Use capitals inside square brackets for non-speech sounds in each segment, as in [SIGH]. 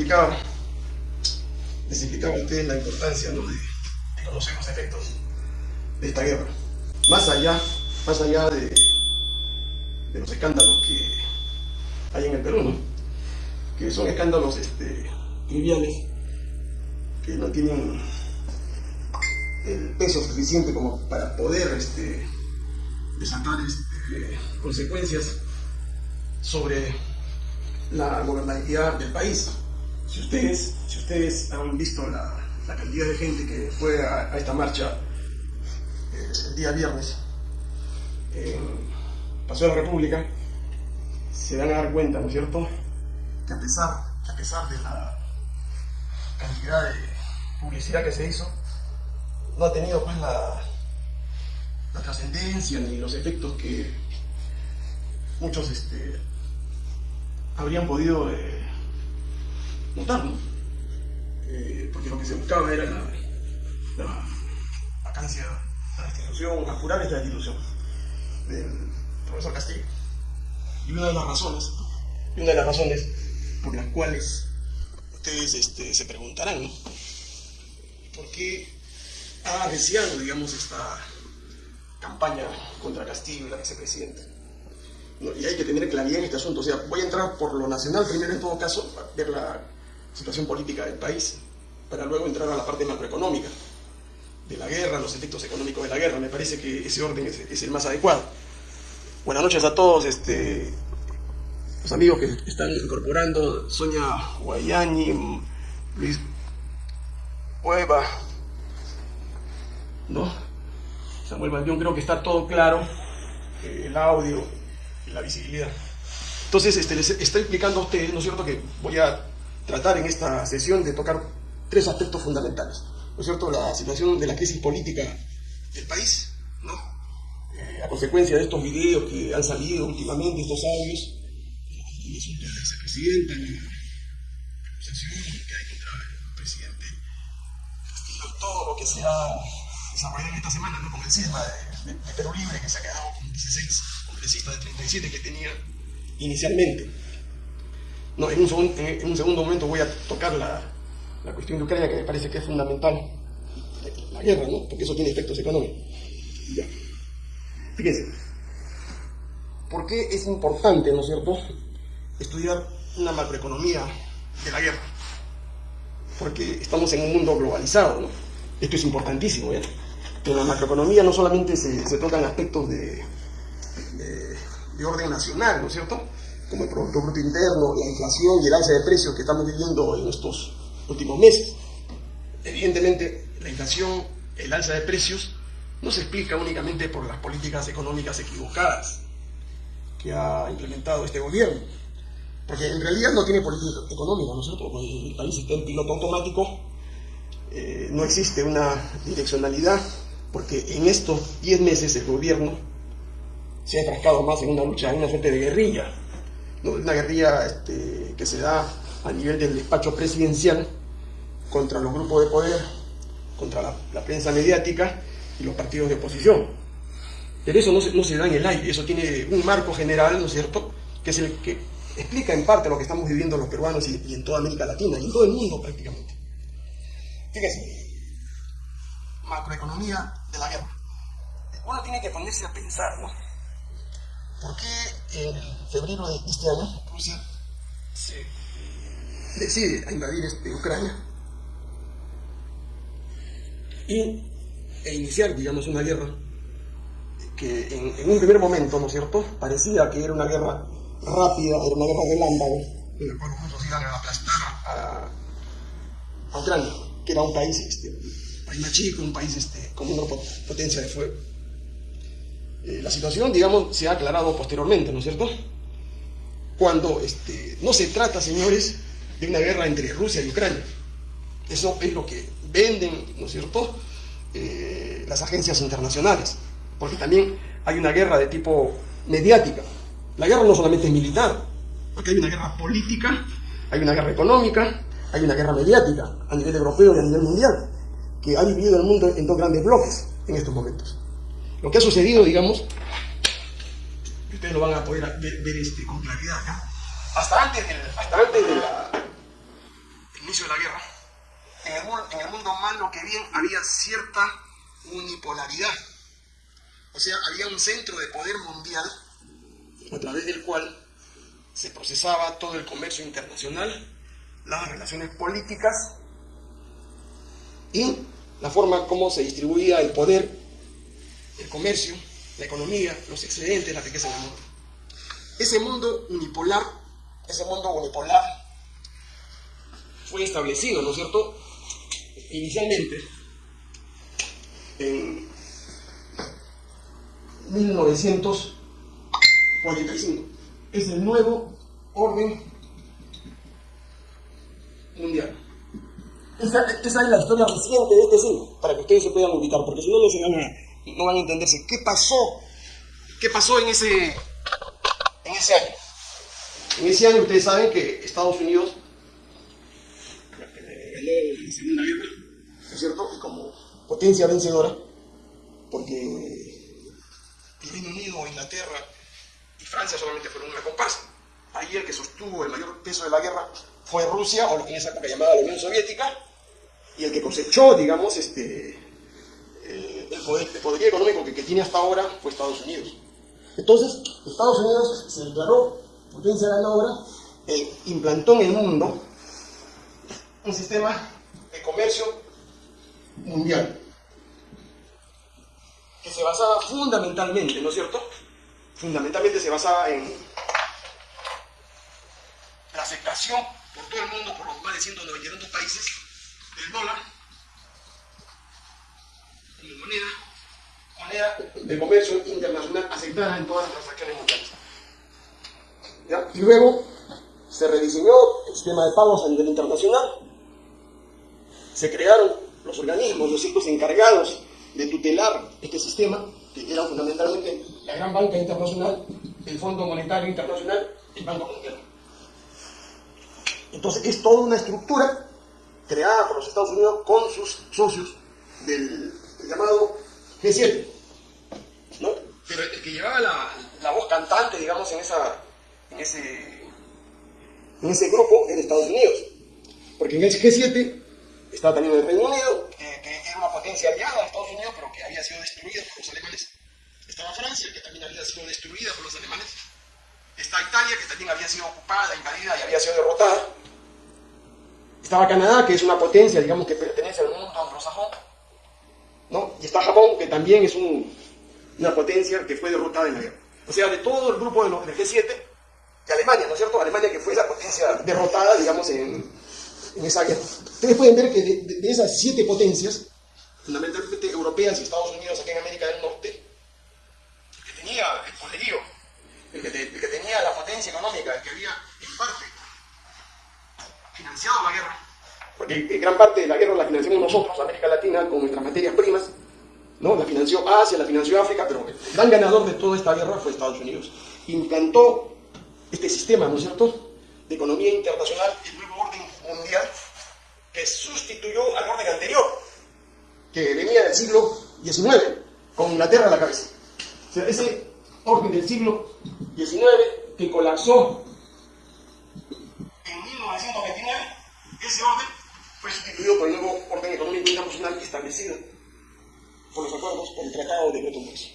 explicaba, explicaba a ustedes la importancia de, de conocer los efectos de esta guerra. Más allá, más allá de, los escándalos que hay en el Perú, que son escándalos este, triviales, que no tienen el peso suficiente como para poder este, desatar este, consecuencias sobre la gobernabilidad del país. Si ustedes, si ustedes han visto la, cantidad de gente que fue a, esta marcha eh, el día viernes en Paseo de la República, se van a dar cuenta, ¿no es cierto?, que a pesar, a pesar de la cantidad de publicidad que se hizo, no ha tenido pues la, la trascendencia ni los efectos que muchos este, habrían podido eh, notar, ¿no? Eh, porque lo que se buscaba era la, la vacancia de la institución, apurar esta institución del profesor Castillo. Y una de las razones, y una de las razones por las cuales ustedes este, se preguntarán, ¿no? ¿Por qué ha deseado, digamos, esta campaña contra Castillo y la vicepresidenta? Y hay que tener claridad en este asunto. O sea, voy a entrar por lo nacional primero en todo caso, para ver la situación política del país, para luego entrar a la parte macroeconómica de la guerra, los efectos económicos de la guerra. Me parece que ese orden es, es el más adecuado. Buenas noches a todos, este, los amigos que están incorporando, Sonia Guayani, Luis Cueva, ¿no? Samuel Baldión, creo que está todo claro, eh, el audio la visibilidad. Entonces, este, les estoy explicando a ustedes, ¿no es cierto?, que voy a tratar en esta sesión de tocar tres aspectos fundamentales, ¿no es cierto?, la situación de la crisis política del país, ¿no? Eh, a consecuencia de estos videos que han salido últimamente, estos audios, y resulta la vicepresidenta, la acusación que hay contra el presidente Castillo, todo lo que se ha desarrollado en esta semana, ¿no? con el cisma de, de, de Perú Libre, que se ha quedado con 16 congresistas de 37 que tenía inicialmente. No, en, un segundo, en, un segundo momento voy a tocar la, la, cuestión de Ucrania, que me parece que es fundamental, la guerra, ¿no? porque eso tiene efectos económicos. Ya. Fíjense, ¿por qué es importante, ¿no es cierto?, estudiar una macroeconomía de la guerra. Porque estamos en un mundo globalizado, ¿no? Esto es importantísimo, ¿ya? En la macroeconomía no solamente se, se tocan aspectos de, de, orden nacional, ¿no es cierto? Como el Producto Bruto Interno, la inflación y el alza de precios que estamos viviendo en estos últimos meses. Evidentemente, la inflación, el alza de precios, no se explica únicamente por las políticas económicas equivocadas que ha implementado este gobierno porque en realidad no tiene política económica, ¿no es cierto? El país está en piloto automático, eh, no existe una direccionalidad, porque en estos 10 meses el gobierno se ha enfrascado más en una lucha, en una suerte de guerrilla, una guerrilla este, que se da a nivel del despacho presidencial contra los grupos de poder, contra la, prensa mediática y los partidos de oposición. Pero eso no se, da en el aire, eso tiene un marco general, ¿no es cierto?, que es el que explica en parte lo que estamos viviendo los peruanos y, y, en toda América Latina y en todo el mundo prácticamente. Fíjense, macroeconomía de la guerra. Uno tiene que ponerse a pensar, ¿no? ¿Por qué en febrero de este año Rusia se decide a invadir este, Ucrania y, e iniciar, digamos, una guerra que en, en un primer momento, ¿no es cierto?, parecía que era una guerra rápida, era una guerra relámpago, en la cual los rusos iban a aplastar a, a, Ucrania, que era un país, este, un país más chico, un país este, con una potencia de fuego. Eh, la situación, digamos, se ha aclarado posteriormente, ¿no es cierto? Cuando este, no se trata, señores, de una guerra entre Rusia y Ucrania. Eso es lo que venden, ¿no es cierto?, eh, las agencias internacionales. Porque también hay una guerra de tipo mediática. La guerra no solamente es militar, porque hay una guerra política, hay una guerra económica, hay una guerra mediática a nivel europeo y a nivel mundial, que ha dividido el mundo en dos grandes bloques en estos momentos. Lo que ha sucedido, digamos, ustedes lo van a poder ver, ver este, con claridad, ¿no? hasta antes, del, hasta antes de, la, inicio de la guerra, en el, en el mundo malo que bien había cierta unipolaridad. O sea, había un centro de poder mundial a través del cual se procesaba todo el comercio internacional, las relaciones políticas y la forma como se distribuía el poder, el comercio, la economía, los excedentes, la riqueza en el mundo. Ese mundo unipolar, ese mundo unipolar fue establecido, ¿no es cierto? Inicialmente en 1945. Es el nuevo orden mundial. Esa, es la historia reciente de este siglo, para que ustedes se puedan ubicar, porque si no, no, van a, no van a entenderse. ¿Qué pasó? ¿Qué pasó en ese, en ese año? En ese año ustedes saben que Estados Unidos la Segunda Guerra, ¿no es cierto? Como potencia vencedora, porque el Reino Unido, Inglaterra y Francia solamente fueron una comparsa. Ahí el que sostuvo el mayor peso de la guerra fue Rusia, o lo que en esa época llamaba la Unión Soviética, y el que cosechó, digamos, este, el, poder, económico que, tiene hasta ahora fue Estados Unidos. Entonces, Estados Unidos se declaró potencia ganadora, e implantó en el mundo un sistema de comercio mundial que se basaba fundamentalmente, ¿no es cierto? Fundamentalmente se basaba en la aceptación por todo el mundo, por los más de 192 países, del dólar como moneda, moneda de comercio internacional aceptada en todas las transacciones mundiales. Y luego se rediseñó el sistema de pagos a nivel internacional, se crearon los organismos, los ciclos encargados de tutelar este sistema, que era fundamentalmente la gran banca internacional, el Fondo Monetario Internacional, el Banco Mundial. Entonces es toda una estructura creada por los Estados Unidos con sus socios del llamado G7. ¿no? Pero el que llevaba la, voz cantante, digamos, en, esa, en, ese, en ese grupo era Estados Unidos. Porque en ese G7 estaba también el Reino Unido, que, que, era una potencia aliada a Estados Unidos, pero que había sido destruida por los alemanes. Estaba Francia, que también había sido destruida por los alemanes. Está Italia, que también había sido ocupada, invadida y había sido derrotada. Estaba Canadá, que es una potencia, digamos, que pertenece al mundo anglosajón. ¿No? Y está Japón, que también es una potencia que fue derrotada en la guerra. O sea, de todo el grupo de los, del G7, y Alemania, ¿no es cierto? Alemania que fue esa potencia derrotada, digamos, en, en esa guerra. Ustedes pueden ver que de, de, esas siete potencias, fundamentalmente europeas y Estados Unidos aquí en América del Norte, el que tenía el poderío, que, el que tenía la potencia económica, el que había en parte financiado la guerra, porque gran parte de la guerra la financiamos nosotros, América Latina, con nuestras materias primas, ¿no? La financió Asia, la financió África, pero el gran ganador de toda esta guerra fue Estados Unidos. Implantó este sistema, ¿no es cierto?, de economía internacional, el nuevo orden mundial, que sustituyó al orden anterior, que venía del siglo XIX, con Inglaterra a la cabeza. O sea, ese orden del siglo XIX que colapsó en 1929, ese orden fue sustituido por el nuevo orden económico internacional establecido por los acuerdos por el Tratado de Bretton Woods.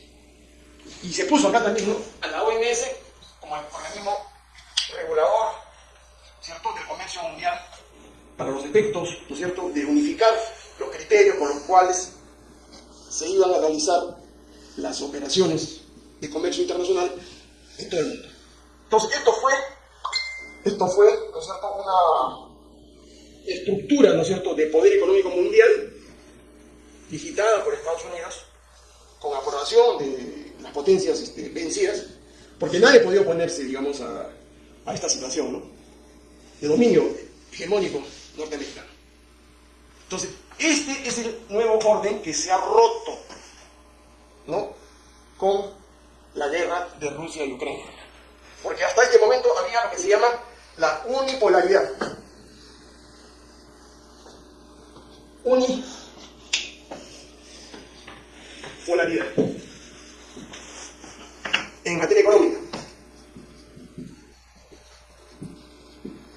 Y se puso acá también a la OMS como el organismo regulador ¿cierto? del comercio mundial para los efectos ¿no es cierto? de unificar los criterios con los cuales se iban a realizar las operaciones de comercio internacional en todo el mundo. Entonces, esto fue, esto fue ¿no es cierto? una estructura, ¿no es cierto?, de poder económico mundial, digitada por Estados Unidos, con aprobación de las potencias este, vencidas, porque nadie podía oponerse, digamos, a, a esta situación, ¿no?, de dominio hegemónico norteamericano. Entonces, este es el nuevo orden que se ha roto, ¿no?, con la guerra de Rusia y Ucrania. Porque hasta este momento había lo que se llama la unipolaridad. Unipolaridad en materia económica.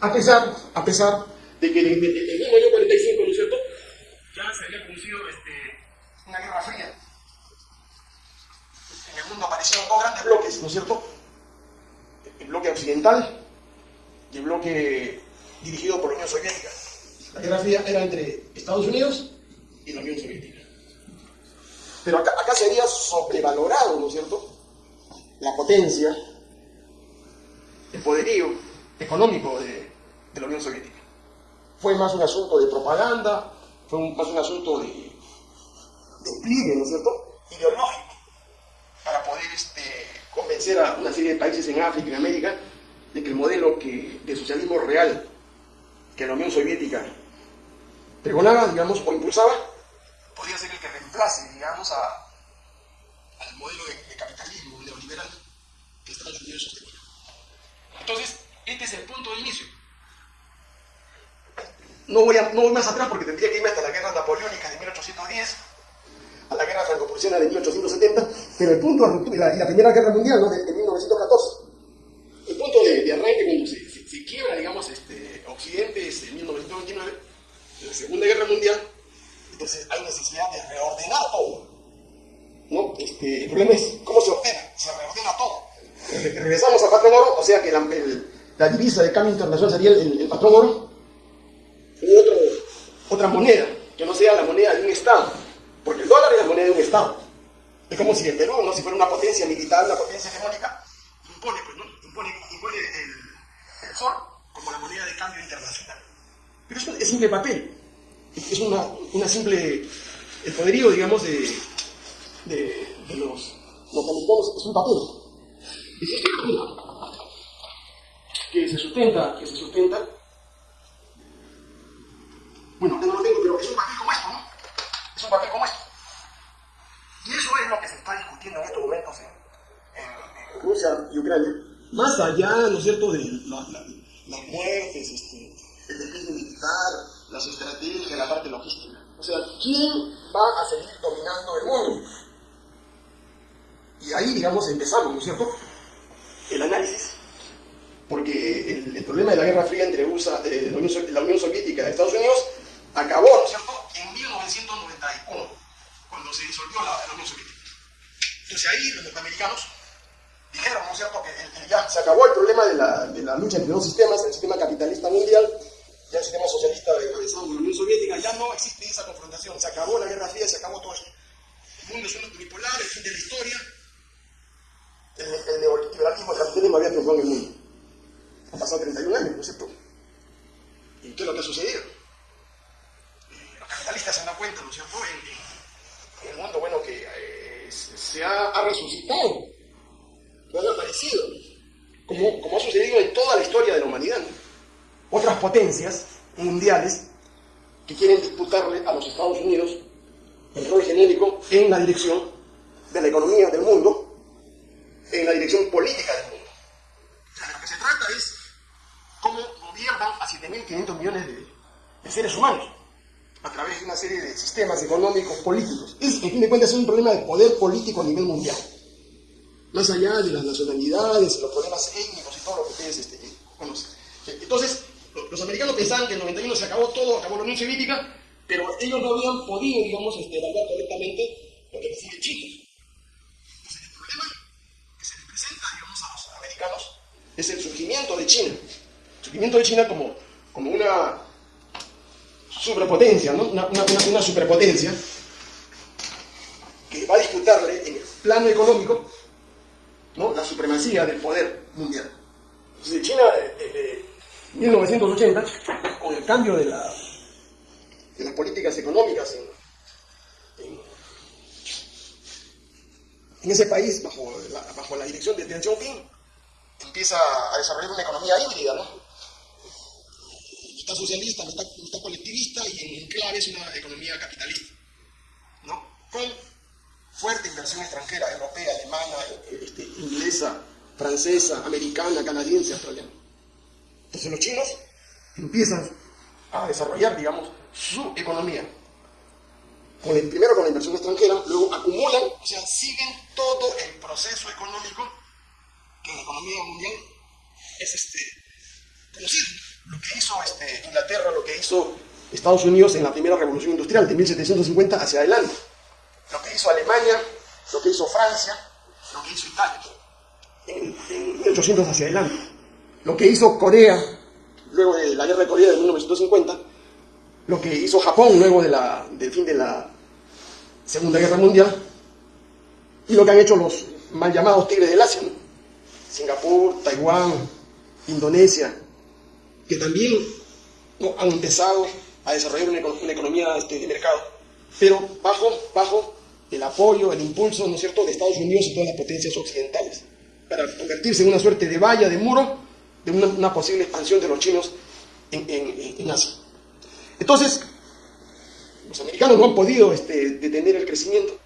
A pesar, a pesar de que en el año 45, ¿no es cierto? Ya se había producido este, una guerra fría. En el mundo aparecieron dos grandes bloques, ¿no es cierto? El bloque occidental y el bloque dirigido por la Unión Soviética. La Guerra Fría era entre Estados Unidos y la Unión Soviética. Pero acá, acá se había sobrevalorado, ¿no es cierto?, la potencia, el poderío económico de, la Unión Soviética. Fue más un asunto de propaganda, fue un- más un asunto de, de ¿no es cierto?, ideológico, para poder este, convencer a una serie de países en África y en América de que el modelo de socialismo real que la Unión Soviética pregonaba, digamos, o impulsaba, podría ser el que reemplace, digamos, a, al modelo de, de capitalismo neoliberal que Estados Unidos sostenía. Entonces, este es el punto de inicio. No voy, a- no voy más atrás porque tendría que irme hasta la guerra napoleónica de 1810, a la guerra franco-prusiana de 1870, pero el punto de ruptura, y la, la primera guerra mundial, ¿no? de, de 1914. El punto de, de arranque cuando se, se- se quiebra, digamos, este, Occidente es en 1929, la Segunda Guerra Mundial, entonces hay necesidad de reordenar todo. ¿no? Este, el problema es cómo se ordena, se reordena todo. Re- Regresamos al patrón oro, o sea que la, divisa de cambio internacional sería el, patrón oro, u otra moneda, que no sea la moneda de un Estado, porque el dólar es la moneda de un Estado. Es como si el Perú, ¿no? si fuera una potencia militar, una potencia hegemónica, impone, pues, ¿no? impone, impone el, el sol como la moneda de cambio internacional. Pero eso es simple papel, es una, una simple, el poderío, digamos, de, de, de los norteamericanos es un papel. Que se sustenta, que se sustenta. Bueno, no lo tengo, pero es un papel como esto, ¿no? Es un papel como esto. Y eso es lo que se está discutiendo en estos momentos en, Rusia y Ucrania. Más allá, ¿no es cierto?, de la- la- las muertes, este, el despliegue militar, las estrategias, la parte logística. O sea, ¿quién va a seguir dominando el mundo? Y ahí, digamos, empezamos, ¿no es cierto? El análisis. Porque el, el problema de la Guerra Fría entre USA, eh, la, Unión, la Unión Soviética y Estados Unidos acabó, ¿no es cierto?, en 1991, cuando se disolvió la, la Unión Soviética. Entonces ahí los norteamericanos dijeron, ¿no es cierto?, que el- ya se acabó el problema de la, de la lucha entre dos sistemas, el sistema capitalista mundial y el sistema socialista encabezado por la Unión Soviética, ya no existe esa confrontación, se acabó la Guerra Fría, se acabó todo esto. El mundo es uno unipolar, el fin de la historia, el, el neoliberalismo, el capitalismo había triunfado en el mundo. Han pasado 31 años, ¿no es cierto? ¿Y qué es lo que ha sucedido? Eh, Los capitalistas se han dado cuenta, ¿no es cierto?, en el mundo, bueno, que eh, se se ha, ha resucitado, no ha aparecido, como, como ha sucedido en toda la historia de la humanidad. ¿no? Otras potencias mundiales que quieren disputarle a los Estados Unidos el rol genérico en la dirección de la economía del mundo, en la dirección política del mundo. O sea, de lo que se trata es cómo gobiernan a 7.500 millones de, de seres humanos a través de una serie de sistemas económicos, políticos. Es, en fin de cuentas, es un problema de poder político a nivel mundial. Más allá de las nacionalidades, los problemas étnicos y todo lo que ustedes este, conocen. Entonces, los americanos pensaban que en el 91 se acabó todo, acabó la Unión Soviética, pero ellos no habían podido, digamos, este, evaluar correctamente lo que recibe China. Entonces, el problema que se les presenta, digamos, a los americanos es el surgimiento de China. El surgimiento de China como, como una superpotencia, ¿no? Una, superpotencia que va a disputarle en el plano económico ¿no? la supremacía del poder mundial. Entonces, China, eh, desde 1980, con el cambio de, la- de las políticas económicas en, ese país, bajo la, bajo la dirección de Deng Xiaoping, empieza a desarrollar una economía híbrida, ¿no? Está socialista, no está colectivista y en clave es una economía capitalista, ¿no? Con fuerte inversión extranjera, europea, alemana, este, inglesa, francesa, americana, canadiense, australiana. Entonces los chinos empiezan a desarrollar, digamos, su economía. Con el- primero con la inversión extranjera, luego acumulan, o sea, siguen todo el proceso económico que la economía mundial es este, lo que hizo este, Inglaterra, lo que hizo Estados Unidos en la primera revolución industrial de 1750 hacia adelante, lo que hizo Alemania, lo que hizo Francia, lo que hizo Italia, en, en 1800 hacia adelante, lo que hizo Corea, luego de la guerra de Corea de 1950, lo que hizo Japón luego de la, del fin de la Segunda Guerra Mundial, y lo que han hecho los mal llamados tigres del Asia, Singapur, Taiwán, Indonesia, que también han empezado a desarrollar una, economía este, de mercado, pero bajo, bajo el apoyo, el impulso, ¿no es cierto?, de Estados Unidos y todas las potencias occidentales, para convertirse en una suerte de valla, de muro, de una, posible expansión de los chinos en, Asia. Entonces, los americanos no han podido este, detener el crecimiento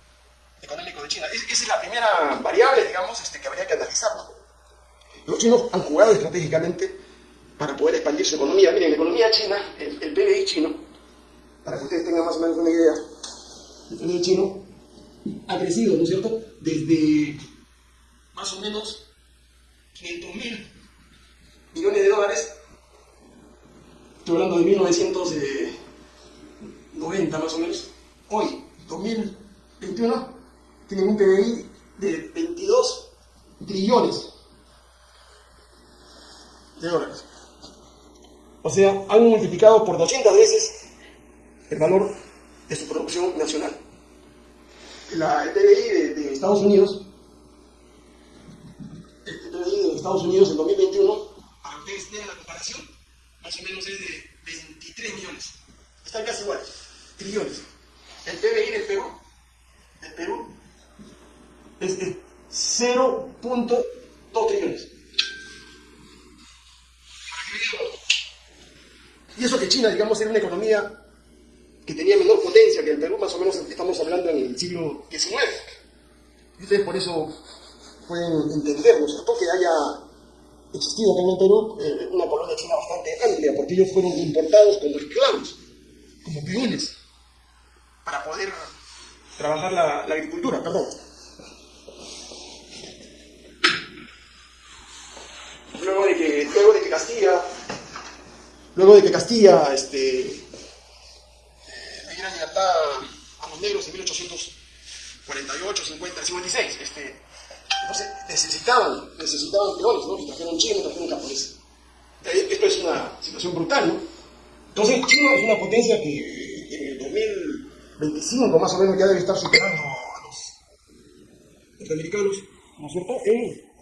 económico de China. esa es la primera variable, digamos, este, que habría que analizar. Los chinos han jugado estratégicamente para poder expandir su economía. Miren, la economía china, el, el PBI chino, para que ustedes tengan más o menos una idea, el PBI chino ha crecido, ¿no es cierto?, desde más o menos 500 mil millones de dólares, estoy hablando de 1990 más o menos, hoy, 2021, tienen un PBI de 22 trillones de dólares. O sea, han multiplicado por 200 veces el valor de su producción nacional. La, el PBI de, Estados Unidos, el PBI de Estados Unidos en 2021, para que ustedes tengan la comparación, más o menos es de 23 millones. Están casi iguales, trillones. El PBI del Perú, del Perú es, es 0.2 trillones. Y eso que China, digamos, era una economía que tenía menor potencia que el Perú, más o menos estamos hablando en el siglo XIX. Y ustedes por eso pueden entender, ¿no es cierto?, que haya existido también en el Perú eh, una colonia china bastante amplia, porque ellos fueron importados como esclavos, como peones, para poder trabajar la, agricultura, perdón. Luego de que, luego de que Castilla Luego de que Castilla este, le diera libertad a los negros en 1848, 50, 56, este, entonces necesitaban, necesitaban peones, ¿no? Y trajeron chinos, trajeron japoneses. Esto es una situación brutal, ¿no? Entonces China es una potencia que en el 2025 más o menos ya debe estar superando a los norteamericanos, ¿no es cierto?, en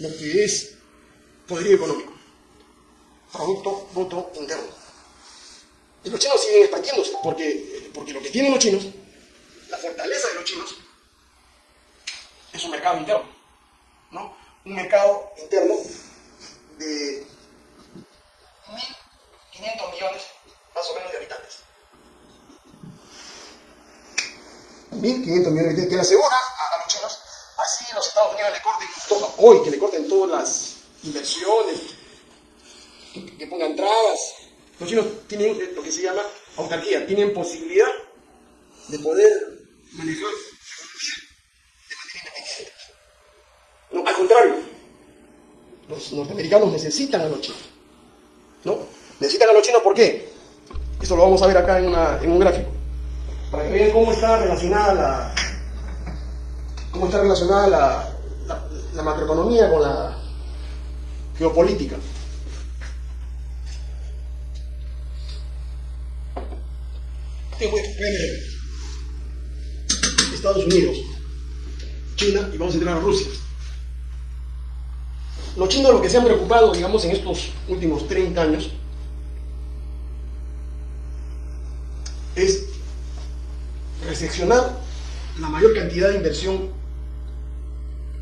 lo que es poderío económico. Producto Bruto Interno. Y los chinos siguen expandiéndose, porque, porque lo que tienen los chinos, la fortaleza de los chinos, es un mercado interno. ¿no? Un mercado interno de 1.500 millones más o menos de habitantes. 1.500 millones de que le asegura a, los chinos, así los Estados Unidos le corten todo, hoy que le corten todas las inversiones, que, pongan trabas. Los chinos tienen eh, lo que se llama autarquía, tienen posibilidad de poder manejar de manera independiente. No, al contrario, los norteamericanos necesitan a los chinos. ¿No? Necesitan a los chinos, ¿por qué? Eso lo vamos a ver acá en, un gráfico. Para que vean cómo está relacionada la, cómo está relacionada la, la, la macroeconomía con la geopolítica. Estados Unidos, China y vamos a entrar a Rusia. Los chinos lo que se han preocupado, digamos, en estos últimos 30 años es recepcionar la mayor cantidad de inversión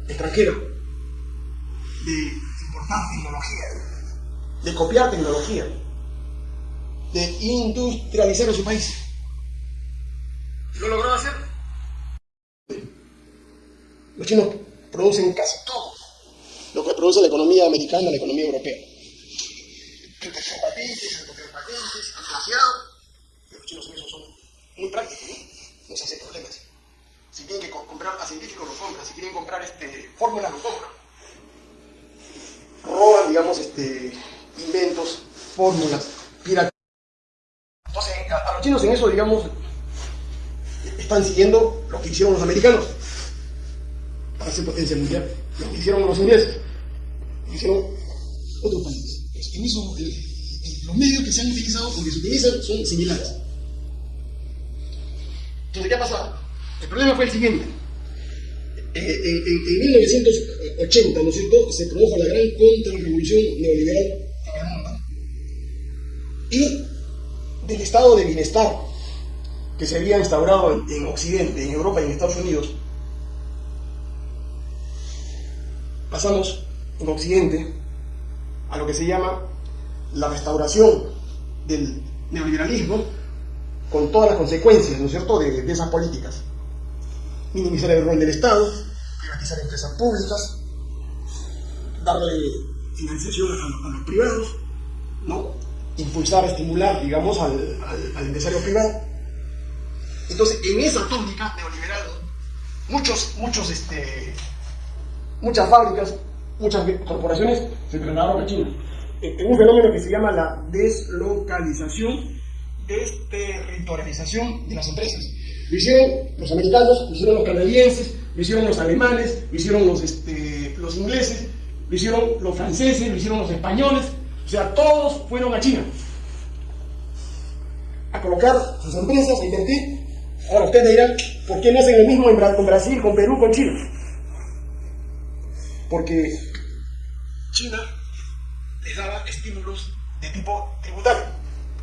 extranjera, de importar tecnología, de copiar tecnología, de industrializar a su país. ¿Lo logró hacer? Los chinos producen casi todo lo que produce la economía americana, la economía europea. Patentes, protección patentes, desgraciado. Los chinos en eso son muy prácticos, ¿no? Se hacen problemas. Si tienen que comprar a científicos, lo compran. Si quieren comprar este, fórmulas, lo compran. Roban, digamos, este, inventos, fórmulas, piratas. Entonces, a, los chinos en eso, digamos, están siguiendo lo que hicieron los americanos potencia mundial, lo que hicieron los ingleses, lo hicieron otros países. En los medios que se han utilizado o que se utilizan son similares. Entonces, ¿qué ha pasado? El problema fue el siguiente. En, en, 1980, ¿no es cierto?, se produjo la gran contrarrevolución neoliberal y del estado de bienestar que se había instaurado en, Occidente, en Europa y en Estados Unidos, pasamos en Occidente a lo que se llama la restauración del neoliberalismo con todas las consecuencias, ¿no es cierto?, de, esas políticas. Minimizar el rol del Estado, privatizar empresas públicas, darle financiación a, los privados, ¿no? impulsar, estimular, digamos, al, empresario privado. Entonces, en esa tónica neoliberal, muchos, muchos, este, muchas fábricas, muchas corporaciones se trasladaron a China. En un fenómeno que se llama la deslocalización, desterritorialización de las empresas. Lo hicieron los americanos, lo hicieron los canadienses, lo hicieron los alemanes, lo hicieron los, este, los ingleses, lo hicieron los franceses, lo hicieron los españoles, o sea, todos fueron a China a colocar sus empresas, a invertir. Ahora ustedes dirán, ¿por qué no hacen lo mismo con Brasil, con Perú, con Chile? Porque China les daba estímulos de tipo tributario,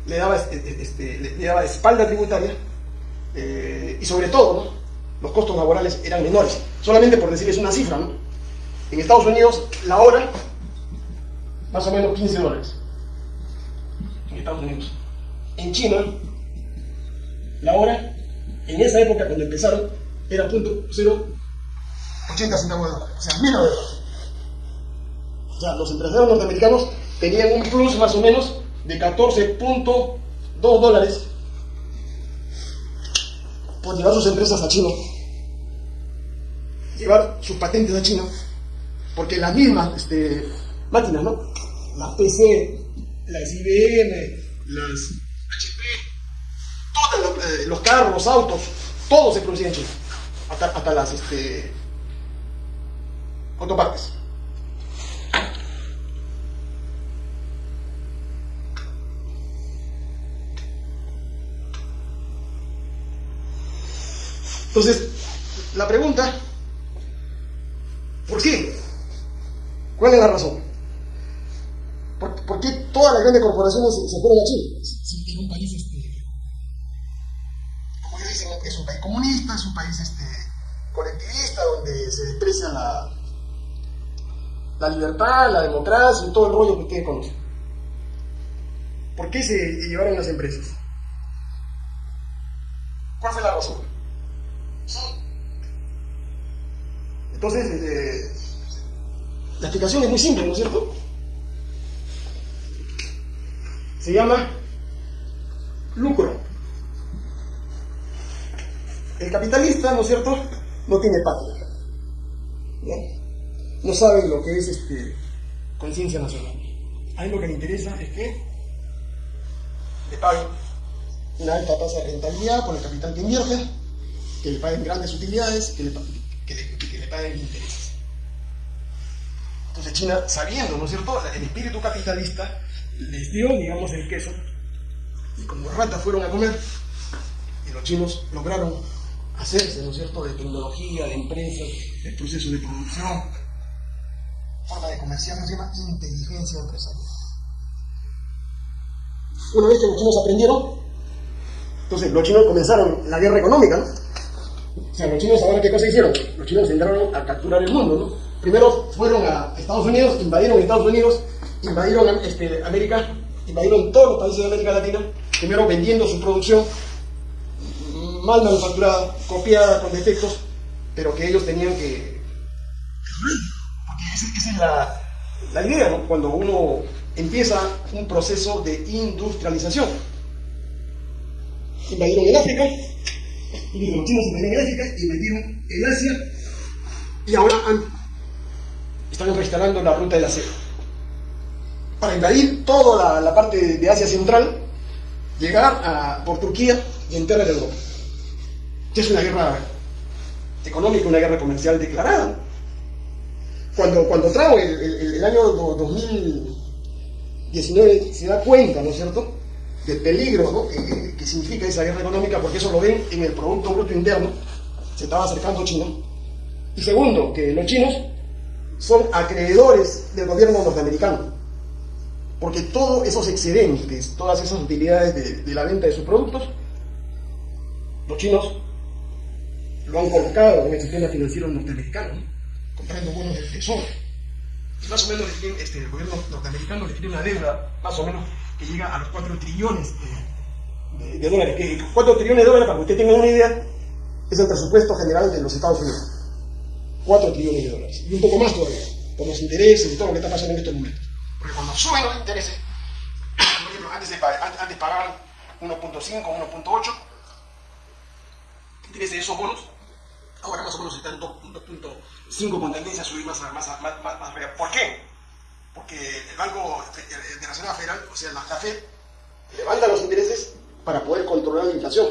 le daba, este, le daba espalda tributaria eh, y sobre todo los costos laborales eran menores. Solamente por decirles una cifra, ¿no? en Estados Unidos la hora más o menos 15 dólares. En Estados Unidos. En China, la hora, en esa época cuando empezaron, era punto 0,80 centavos de dólar. O sea, mil dólares. O sea, los empresarios norteamericanos tenían un plus más o menos de 14.2 dólares por llevar sus empresas a China, llevar sus patentes a China, porque las mismas este, máquinas, ¿no? las PC, las IBM, las HP, todos los, carros, los autos, todo se producía en China, hasta, las este, autopartes. Entonces, la pregunta, ¿por qué? ¿Cuál es la razón? ¿Por, qué todas las grandes corporaciones se, fueron a Chile? en un país, este, como ellos dicen, es un país comunista, es un país este, colectivista, donde se desprecia la, la libertad, la democracia y todo el rollo que ustedes conocen. ¿Por qué se llevaron las empresas? ¿Cuál fue la razón? Entonces, eh, la explicación es muy simple, ¿no es cierto? Se llama lucro. El capitalista, ¿no es cierto?, no tiene patria. ¿No? sabe lo que es este, conciencia nacional. A él lo que le interesa es que le paguen una alta tasa de rentabilidad por el capital que invierte, que le paguen grandes utilidades, que le, que le paguen intereses. Entonces China, sabiendo, ¿no es cierto?, el espíritu capitalista, les dio, digamos, el queso, y como ratas fueron a comer, y los chinos lograron hacerse, ¿no es cierto?, de tecnología, de empresas, de procesos de producción, forma de comerciar, se llama inteligencia empresarial. Una vez que los chinos aprendieron, entonces los chinos comenzaron la guerra económica, ¿no? O sea, los chinos ahora qué cosa hicieron? Los chinos entraron a capturar el mundo, ¿no? Primero fueron a Estados Unidos, invadieron Estados Unidos, invadieron este, América, invadieron todos los países de América Latina, primero vendiendo su producción mal manufacturada, copiada, con defectos, pero que ellos tenían que... Porque esa, es la, la idea, ¿no? Cuando uno empieza un proceso de industrialización. Invadieron el África, y los chinos invadieron el África, invadieron el Asia, y ahora están reinstalando la ruta de la seda para invadir toda la, la parte de Asia Central, llegar a, por Turquía y entrar en Europa. Es una guerra económica, una guerra comercial declarada. Cuando, cuando Trump, el, el- año do- 2019, se da cuenta, ¿no es cierto?, del peligro ¿no? que, que- significa esa guerra económica, porque eso lo ven en el Producto Bruto Interno, se estaba acercando China. Y segundo, que los chinos son acreedores del gobierno norteamericano, porque todos esos excedentes, todas esas utilidades de, de la venta de sus productos, los chinos lo han colocado en el sistema financiero norteamericano, ¿no? Comprando bonos del tesoro. Y más o menos este, el gobierno norteamericano le tiene una deuda, más o menos, que llega a los 4 trillones de, de- de dólares. Que 4 trillones de dólares, para que usted tenga una idea, es el presupuesto general de los Estados Unidos. 4 trillones de dólares. Y un poco más todavía, por los intereses y todo lo que está pasando en estos momentos. Porque cuando suben los intereses, por ejemplo, antes, de, antes pagaban 1.5, 1.8, intereses de esos bonos, ahora más o menos están en 2.5 con tendencia a subir más, más, más, más. ¿Por qué? Porque el Banco Internacional Federal, o sea, la, la FED, levanta los intereses para poder controlar la inflación.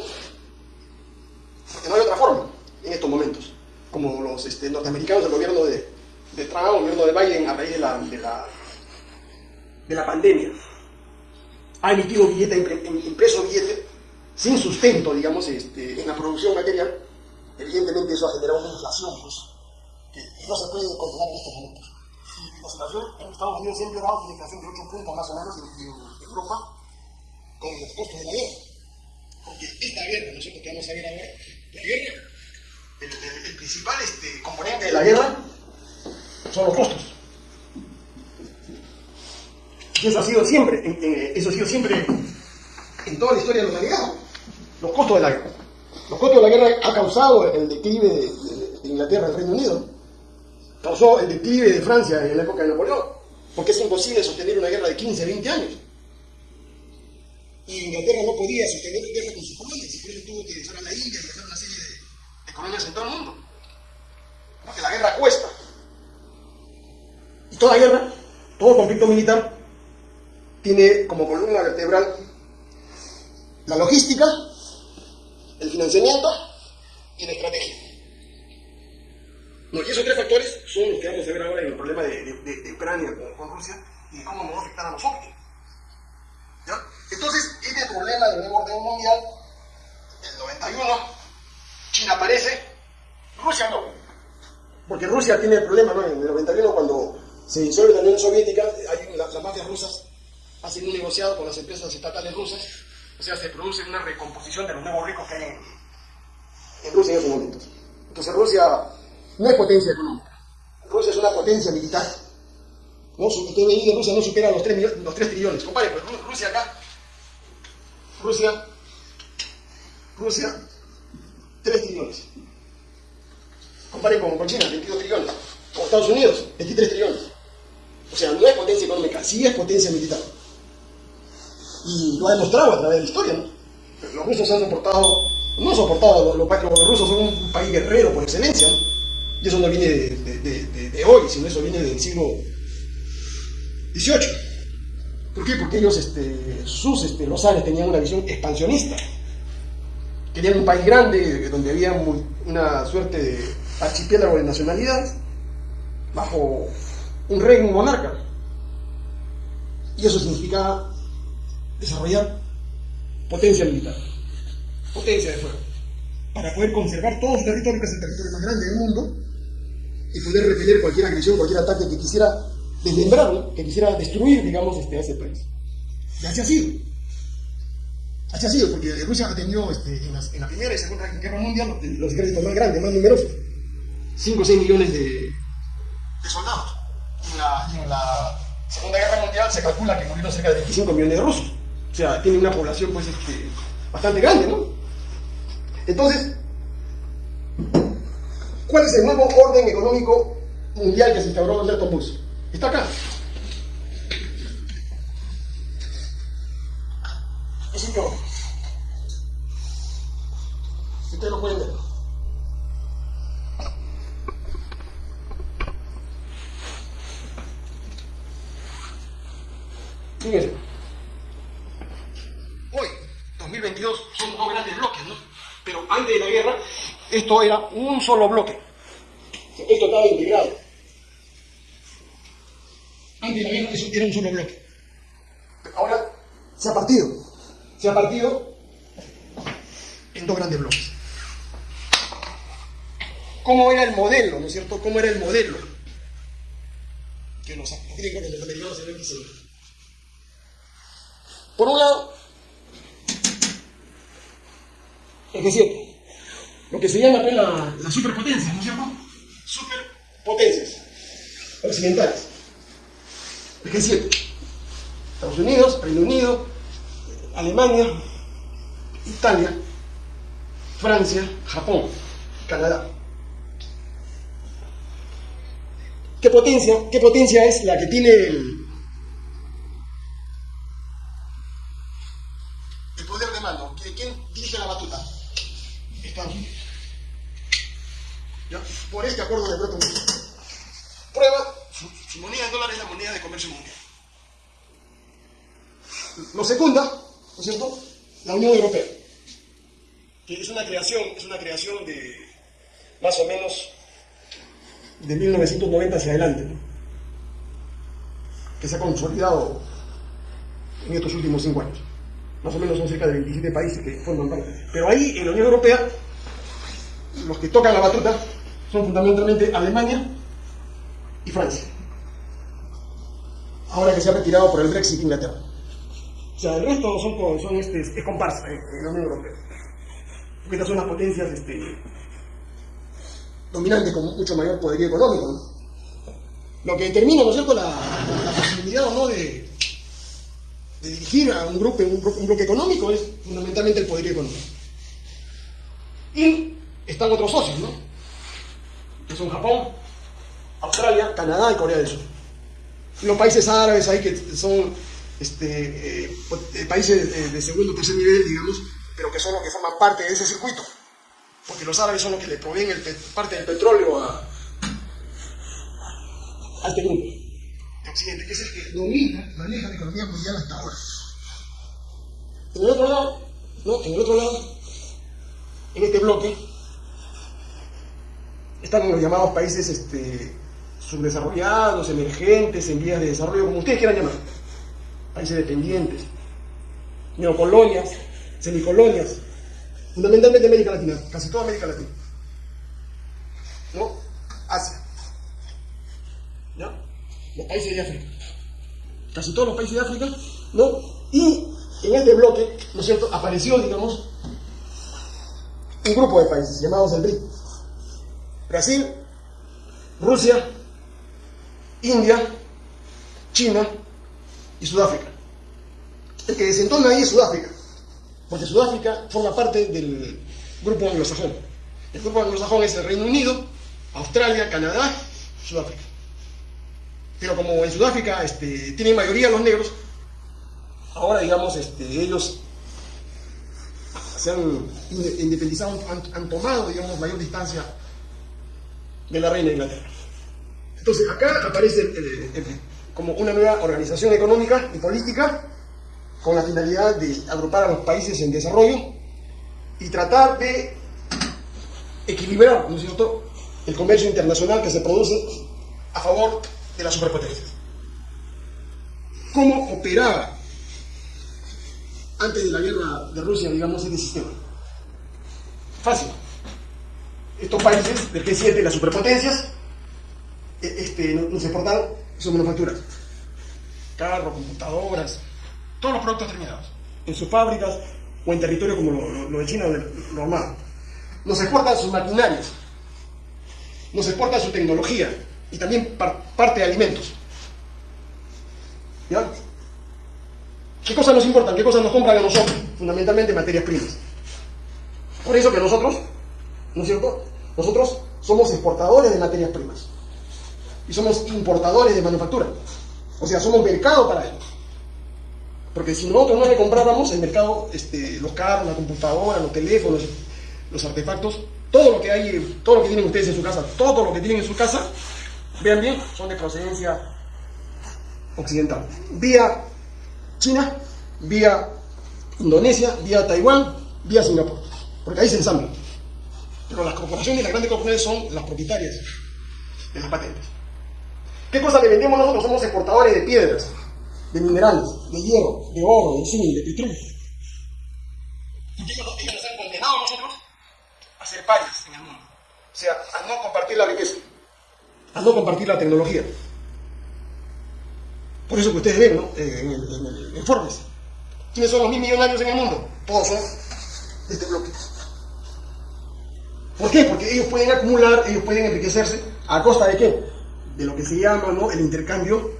Porque no hay otra forma en estos momentos. Como los este, norteamericanos, el gobierno de, de Trump, el gobierno de Biden, a raíz de la, de la, de la pandemia, ha emitido billete, impre- im- impreso billete sin sustento, digamos, este, en la producción material. Evidentemente eso ha generado una inflación, pues, que no se puede controlar en estos momentos. La situación en Estados Unidos siempre ha dado una inflación de 8 puntos más o menos en, Europa con los costos de la guerra. Porque esta guerra, ¿no es cierto?, que vamos a ver ahora, la guerra, el, el- el principal este, componente de la guerra son los costos. Y eso ha sido siempre, en- en- eso ha sido siempre en toda la historia de la humanidad, los costos de la guerra. Los costos de la guerra ha causado el declive de, de- de Inglaterra, del Reino Unido, causó el declive de Francia en la época de Napoleón, porque es imposible sostener una guerra de 15, 20 años. Y Inglaterra no podía sostener guerra con sus colonias, y por eso tuvo que dejar a la India y dejar una serie de, de colonias en todo el mundo. Porque la guerra cuesta. Y toda guerra, todo conflicto militar, tiene como columna vertebral la logística, el financiamiento y la estrategia. Y esos tres factores son los que vamos a ver ahora en el problema de, Ucrania con, Rusia y cómo nos va a afectar a nosotros. ¿Ya? Entonces, este problema del nuevo orden mundial, el 91, China aparece, Rusia no. Porque Rusia tiene el problema, ¿no? En el 91, cuando se disuelve la Unión Soviética, hay, la- las mafias rusas hacen un negociado con las empresas estatales rusas, o sea, se produce una recomposición de los nuevos ricos que hay en, Rusia en esos momentos. Entonces Rusia no es potencia económica, Rusia es una potencia militar. ¿no? Su PIB de Rusia no supera los 3, millones- los 3 trillones. Compadre, pues Ru- Rusia acá, Rusia, Rusia, 3 trillones. Compare con, con China, 22 trillones. Con Estados Unidos, 23 trillones. O sea, no es potencia económica, sí es potencia militar. Y lo ha demostrado a través de la historia. Los rusos han soportado, no han soportado, los, los rusos son un país guerrero por excelencia, ¿no? Y eso no viene de, hoy, sino eso viene del siglo XVIII. ¿Por qué? Porque ellos, este, sus este, los zares tenían una visión expansionista. Querían un país grande donde había mu- una suerte de archipiélago de nacionalidades bajo un un monarca. Y eso significaba desarrollar potencia militar, potencia de fuego, para poder conservar todo su territorio, que es el territorio más grande del mundo, y poder repeler cualquier agresión, cualquier ataque que quisiera desmembrar, ¿no? que quisiera destruir, digamos, este, ese país. Y así ha sido. Así ha sido, porque Rusia ha tenido este, en, la Primera y Segunda Guerra Mundial los, ejércitos más grandes, más numerosos. 5 o 6 millones de, soldados. En, en la Segunda Guerra Mundial se calcula que murieron cerca de 25 millones de rusos. O sea, tiene una población pues, este, bastante grande, ¿no? Entonces, ¿cuál es el nuevo orden económico mundial que se instauró en Bretton Woods? Está acá. Es señor. Ustedes lo pueden ver. Fíjense. Hoy, 2022, son dos grandes bloques, ¿no? Pero antes de la guerra, esto era un solo bloque. Esto estaba integrado. Antes de la guerra, eso era un solo bloque. Ahora se ha partido. Se ha partido en dos grandes bloques. ¿Cómo era el modelo, no es cierto? ¿Cómo era el modelo? Que los, griegos, los americanos se ven Por un lado, el G7, lo que se llama pues, la, la superpotencia, ¿no es cierto? Superpotencias occidentales. El G7. Estados Unidos, Reino Unido, Alemania, Italia, Francia, Japón, Canadá. ¿Qué potencia, qué potencia es la que tiene el poder de mando? ¿Quién dirige la batuta? Estados Unidos. ¿Ya? Por este acuerdo de Bretton Woods. Prueba, su, su moneda de dólar es la moneda de comercio mundial. Lo secunda, ¿no es cierto?, la Unión Europea, que es una creación, es una creación de más o menos de 1990 hacia adelante, que se ha consolidado en estos últimos cinco años. Más o menos son cerca de 27 países que forman parte. Pero ahí, en la Unión Europea, los que tocan la batuta son fundamentalmente Alemania y Francia. Ahora que se ha retirado por el Brexit Inglaterra. O sea, el resto son, son este, es comparsa en, la Unión Europea. Porque estas son las potencias este, dominantes con mucho mayor poderío económico. Lo que determina, ¿no es cierto?, la, posibilidad o no de, dirigir a un grupo, un, bloque económico es fundamentalmente el poderío económico. Y están otros socios, ¿no? Que son Japón, Australia, Canadá y Corea del Sur. Los países árabes ahí que son este, eh, eh, países de, segundo o tercer nivel, digamos, pero que son los que forman parte de ese circuito. Porque los árabes son los que le proveen el, parte del petróleo a, este grupo de Occidente, que es el que domina, maneja la economía mundial hasta ahora. En el otro lado, ¿no? En el otro lado, en este bloque, están los llamados países este, subdesarrollados, emergentes, en vías de desarrollo, como ustedes quieran llamar países dependientes, neocolonias, semicolonias, fundamentalmente América Latina, casi toda América Latina. ¿No? Asia. ¿Ya? Los países de África. Casi todos los países de África, ¿no? Y en este bloque, ¿no es cierto?, apareció, digamos, un grupo de países llamados el BRIC. Brasil, Rusia, India, China, y Sudáfrica. El que desentona ahí es Sudáfrica, porque Sudáfrica forma parte del grupo anglosajón. El grupo anglosajón es el Reino Unido, Australia, Canadá, Sudáfrica. Pero como en Sudáfrica este, tienen mayoría los negros, ahora digamos, este, ellos se han independizado, han, tomado, digamos, mayor distancia de la reina Inglaterra. Entonces, acá aparece el, como una nueva organización económica y política con la finalidad de agrupar a los países en desarrollo y tratar de equilibrar, ¿no es cierto?, el comercio internacional que se produce a favor de las superpotencias. ¿Cómo operaba antes de la guerra de Rusia, digamos, este sistema? Fácil. Estos países del G7, las superpotencias, e, este, nos exportaron son manufacturas. Carros, computadoras, todos los productos terminados. En sus fábricas o en territorio como lo, de China, normal. Nos exportan sus maquinarias, nos exportan su tecnología y también parte de alimentos. ¿Ya? ¿Qué cosas nos importan? ¿Qué cosas nos compran a nosotros? Fundamentalmente materias primas. Por eso que nosotros, ¿no es cierto? Nosotros somos exportadores de materias primas y somos importadores de manufactura. O sea, somos mercado para ellos. Porque si nosotros no le compráramos el mercado, este, los carros, la computadora, los teléfonos, los artefactos, todo lo que hay, todo lo que tienen ustedes en su casa, todo lo que tienen en su casa, vean bien, son de procedencia occidental. Vía China, vía Indonesia, vía Taiwán, vía Singapur. Porque ahí se ensamblan. Pero las corporaciones, las grandes corporaciones son las propietarias de las patentes. ¿Qué cosa le vendemos nosotros? Somos exportadores de piedras, de minerales, de hierro, de oro, de zinc, de petróleo. Y ellos, ellos nos han condenado a nosotros a ser parias en el mundo. O sea, a no compartir la riqueza, a no compartir la tecnología. Por eso que ustedes ven, ¿no? Eh, en, el, en el. ¿Quiénes son los mil millonarios en el mundo? Todos son de este bloque. ¿Por qué? Porque ellos pueden acumular, ellos pueden enriquecerse a costa de qué? De lo que se llama ¿no? el intercambio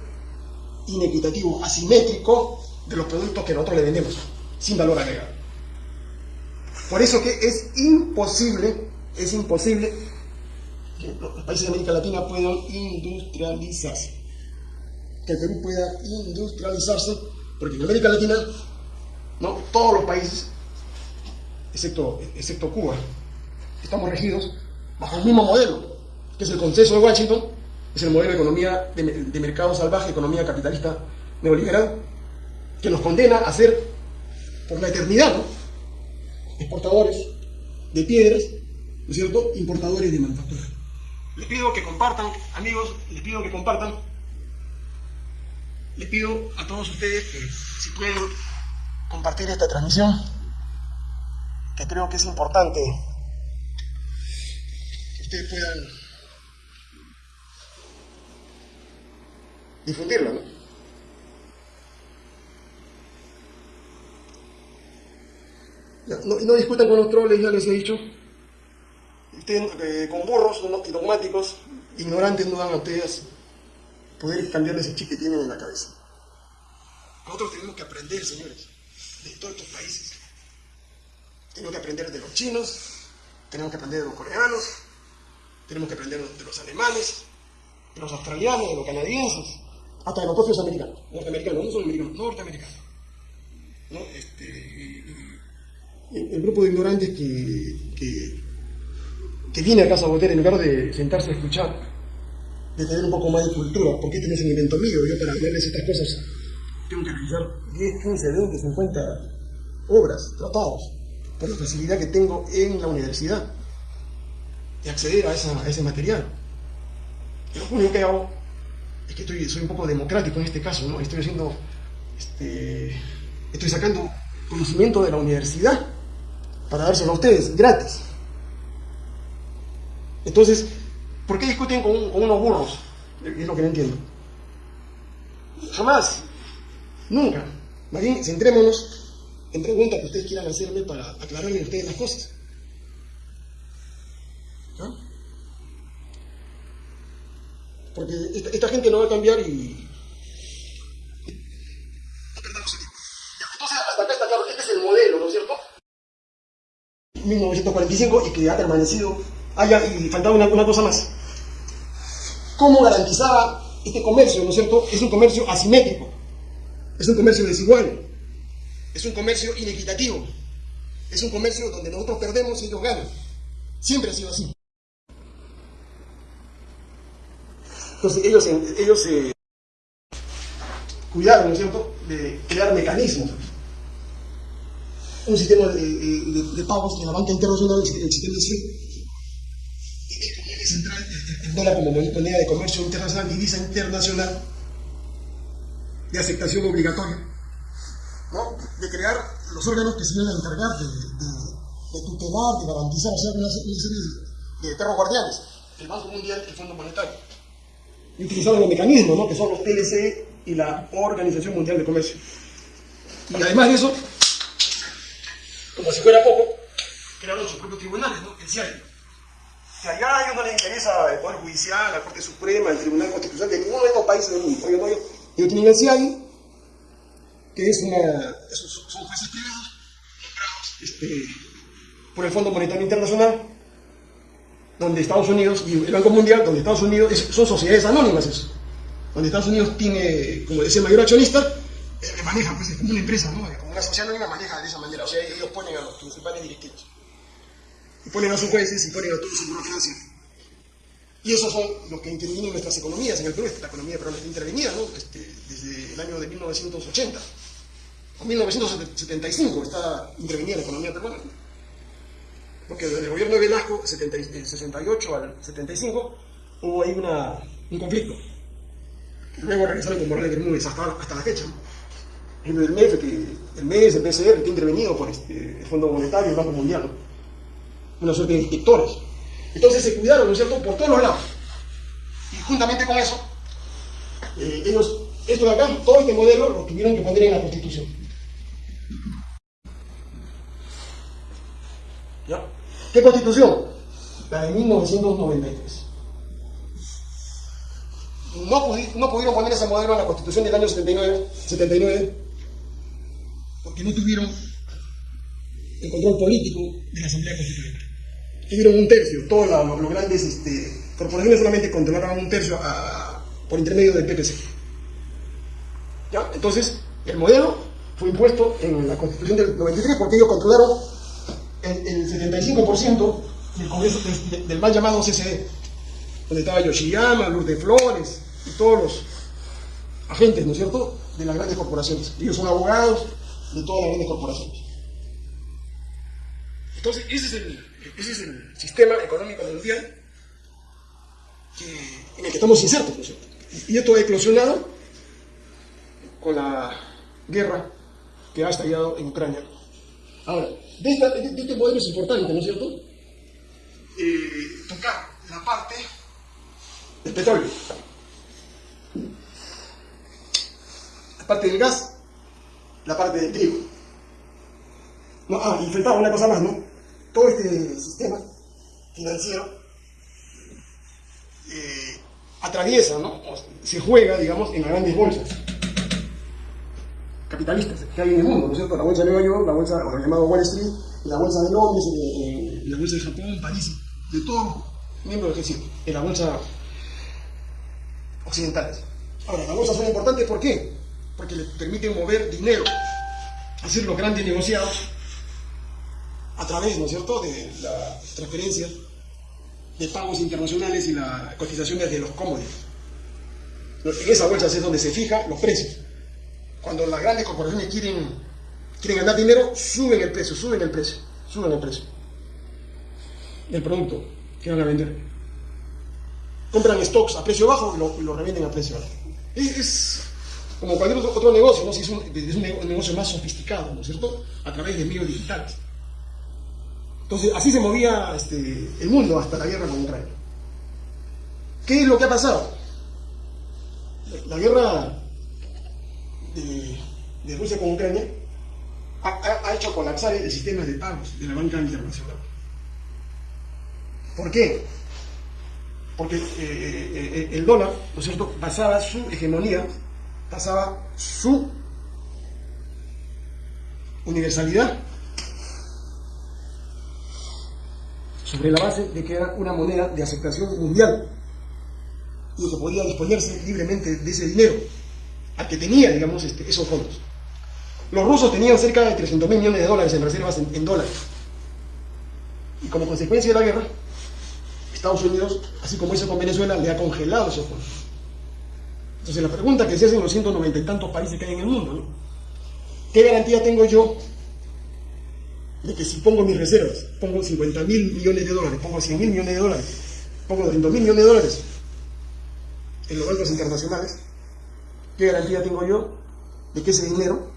inequitativo, asimétrico de los productos que nosotros le vendemos, sin valor agregado. Por eso que es imposible, es imposible que los países de América Latina puedan industrializarse. Que el Perú pueda industrializarse, porque en América Latina, ¿no? todos los países, excepto, excepto Cuba, estamos regidos bajo el mismo modelo, que es el consenso de Washington, es el modelo de economía de, mercado salvaje, economía capitalista neoliberal, que nos condena a ser, por la eternidad, ¿no? exportadores de piedras, ¿no es cierto?, importadores de manufactura. Les pido que compartan, amigos, les pido que compartan. Les pido a todos ustedes que si pueden compartir esta transmisión, que creo que es importante ustedes puedan difundirla, ¿no? No, no discutan con los troles, ya les he dicho. Ustedes, eh, con burros y dogmáticos, ignorantes, no dan a ustedes poder cambiarle ese chip que tienen en la cabeza. Nosotros tenemos que aprender, señores, de todos estos países. Tenemos que aprender de los chinos, tenemos que aprender de los coreanos, tenemos que aprender de los alemanes, de los australianos, de los canadienses, hasta de los propios americanos, norteamericanos, no son americanos, norteamericanos. ¿no? Este, el grupo de ignorantes que, que, viene a Casa Botera en lugar de sentarse a escuchar, de tener un poco más de cultura, porque este no es un invento mío, yo para verles estas cosas tengo que revisar 10, 15, 20, 50 obras, tratados, por la facilidad que tengo en la universidad de acceder a, esa, ese material. Lo único que hago es que estoy, soy un poco democrático en este caso, ¿no? Estoy haciendo, este, estoy sacando conocimiento de la universidad para dárselo a ustedes, gratis. Entonces, ¿por qué discuten con, con unos burros? Es lo que no entiendo. Jamás, nunca. Más bien, centrémonos en preguntas que ustedes quieran hacerme para aclararle a ustedes las cosas. Porque esta, esta, gente no va a cambiar y... No perdamos el tiempo. Entonces, hasta acá está claro, este es el modelo, ¿no es cierto? 1945 y que ha permanecido allá y faltaba una, una cosa más. ¿Cómo garantizaba este comercio, ¿no es cierto? Es un comercio asimétrico, es un comercio desigual, es un comercio inequitativo, es un comercio donde nosotros perdemos y ellos ganan. Siempre ha sido así. Entonces ellos, ellos se cuidaron, ¿no es cierto?, de crear mecanismos. Un sistema de, pagos de la banca internacional, el sistema SWIFT, central, el dólar como moneda de comercio internacional, divisa internacional, de aceptación obligatoria, ¿no? de crear los órganos que se van a encargar de, tutelar, de garantizar, o sea, una, serie de, de perros guardianes, el Banco Mundial y el Fondo Monetario. Y utilizaron los mecanismos, ¿no? que son los TLC y la Organización Mundial de Comercio. Y además de eso, como si fuera poco, crearon sus propios tribunales, ¿no? el CIAI que allá a ellos no les interesa el Poder Judicial, la Corte Suprema, el Tribunal Constitucional de ninguno de estos países del mundo. Ellos, tienen el CIAI, que es una, son, jueces privados, este, por el Fondo Monetario Internacional, donde Estados Unidos, y el Banco Mundial, donde Estados Unidos, es, son sociedades anónimas eso, donde Estados Unidos tiene, como decía el mayor accionista, eh, maneja, pues es como una empresa, ¿no? como una sociedad anónima maneja de esa manera, o sea, ellos ponen a los principales directivos y ponen a sus jueces y ponen a toda su burocracia. Y esos son los que intervienen en nuestras economías. En el Perú la economía peruana está intervenida ¿no? este, desde el año de 1980. con 1975 está intervenida la economía peruana. Porque desde el gobierno de Velasco, 68 al 75, hubo ahí una, un conflicto. Luego regresaron con Morales Bermúdez hasta, hasta la fecha. El MEF, que, el MES, el BCR, que ha intervenido por este, el Fondo Monetario, el Banco Mundial. Una suerte de inspectores. Entonces se cuidaron, ¿no es cierto?, por todos los lados. Y juntamente con eso, eh, ellos, esto de acá, todo este modelo lo tuvieron que poner en la Constitución. ¿Qué Constitución? La de 1993. No, no, pudieron poner ese modelo en la Constitución del año 79, 79 porque no tuvieron el control político de la Asamblea Constituyente. Tuvieron un tercio, todos los, grandes este, corporaciones solamente controlaban un tercio por intermedio del PPC. ¿Ya? Entonces, el modelo fue impuesto en la Constitución del 93 porque ellos controlaron el, 75% del Congreso del, mal llamado CCD, donde estaba Yoshiyama, Lourdes Flores y todos los agentes, ¿no es cierto?, de las grandes corporaciones. Ellos son abogados, de todas las grandes corporaciones. Entonces, ese es el, ese es el sistema económico mundial en el que estamos insertos, ¿no es cierto? Y esto ha eclosionado con la guerra que ha estallado en Ucrania. Ahora, de, este modelo es importante, ¿no es cierto? Eh, tocar la parte del petróleo, la parte del gas la parte del trigo. No, ah, y faltaba una cosa más, ¿no? Todo este sistema financiero eh, atraviesa, ¿no? se juega, digamos, en las grandes bolsas capitalistas que hay en el mundo, ¿no es cierto? La bolsa de Nueva York, la bolsa, o llamado Wall Street, la bolsa de Londres, eh, la bolsa de Japón, París, de todos miembros del G7, en la bolsa occidentales. Ahora, las bolsas son importantes, ¿por qué? porque le permiten mover dinero, hacer los grandes negociados a través, ¿no es cierto?, de la transferencia de pagos internacionales y la cotización de los commodities. En esa bolsa es donde se fijan los precios. Cuando las grandes corporaciones quieren, quieren ganar dinero, suben el precio, suben el precio, suben el precio del producto que van a vender. Compran stocks a precio bajo y lo, revenden a precio alto. es como cualquier otro, negocio, ¿no? si es, un, negocio más sofisticado, ¿no es cierto? A través de medios digitales. Entonces, así se movía este, el mundo hasta la guerra con Ucrania. ¿Qué es lo que ha pasado? La, guerra de, Rusia con Ucrania ha, hecho colapsar el sistema de pagos de la banca internacional. ¿Por qué? Porque eh, eh, eh, el dólar, ¿no es cierto?, basaba su hegemonía pasaba su universalidad sobre la base de que era una moneda de aceptación mundial y que podía disponerse libremente de ese dinero, al que tenía, digamos, este, esos fondos. Los rusos tenían cerca de 300 mil millones de dólares en reservas en dólares. Y como consecuencia de la guerra, Estados Unidos, así como hizo con Venezuela, le ha congelado esos fondos. Entonces la pregunta que se hace en los 190 y tantos países que hay en el mundo, ¿no? ¿Qué garantía tengo yo de que si pongo mis reservas, pongo 50 mil millones de dólares, pongo 100 mil millones de dólares, pongo 200 mil millones de dólares en los bancos internacionales, ¿qué garantía tengo yo de que ese dinero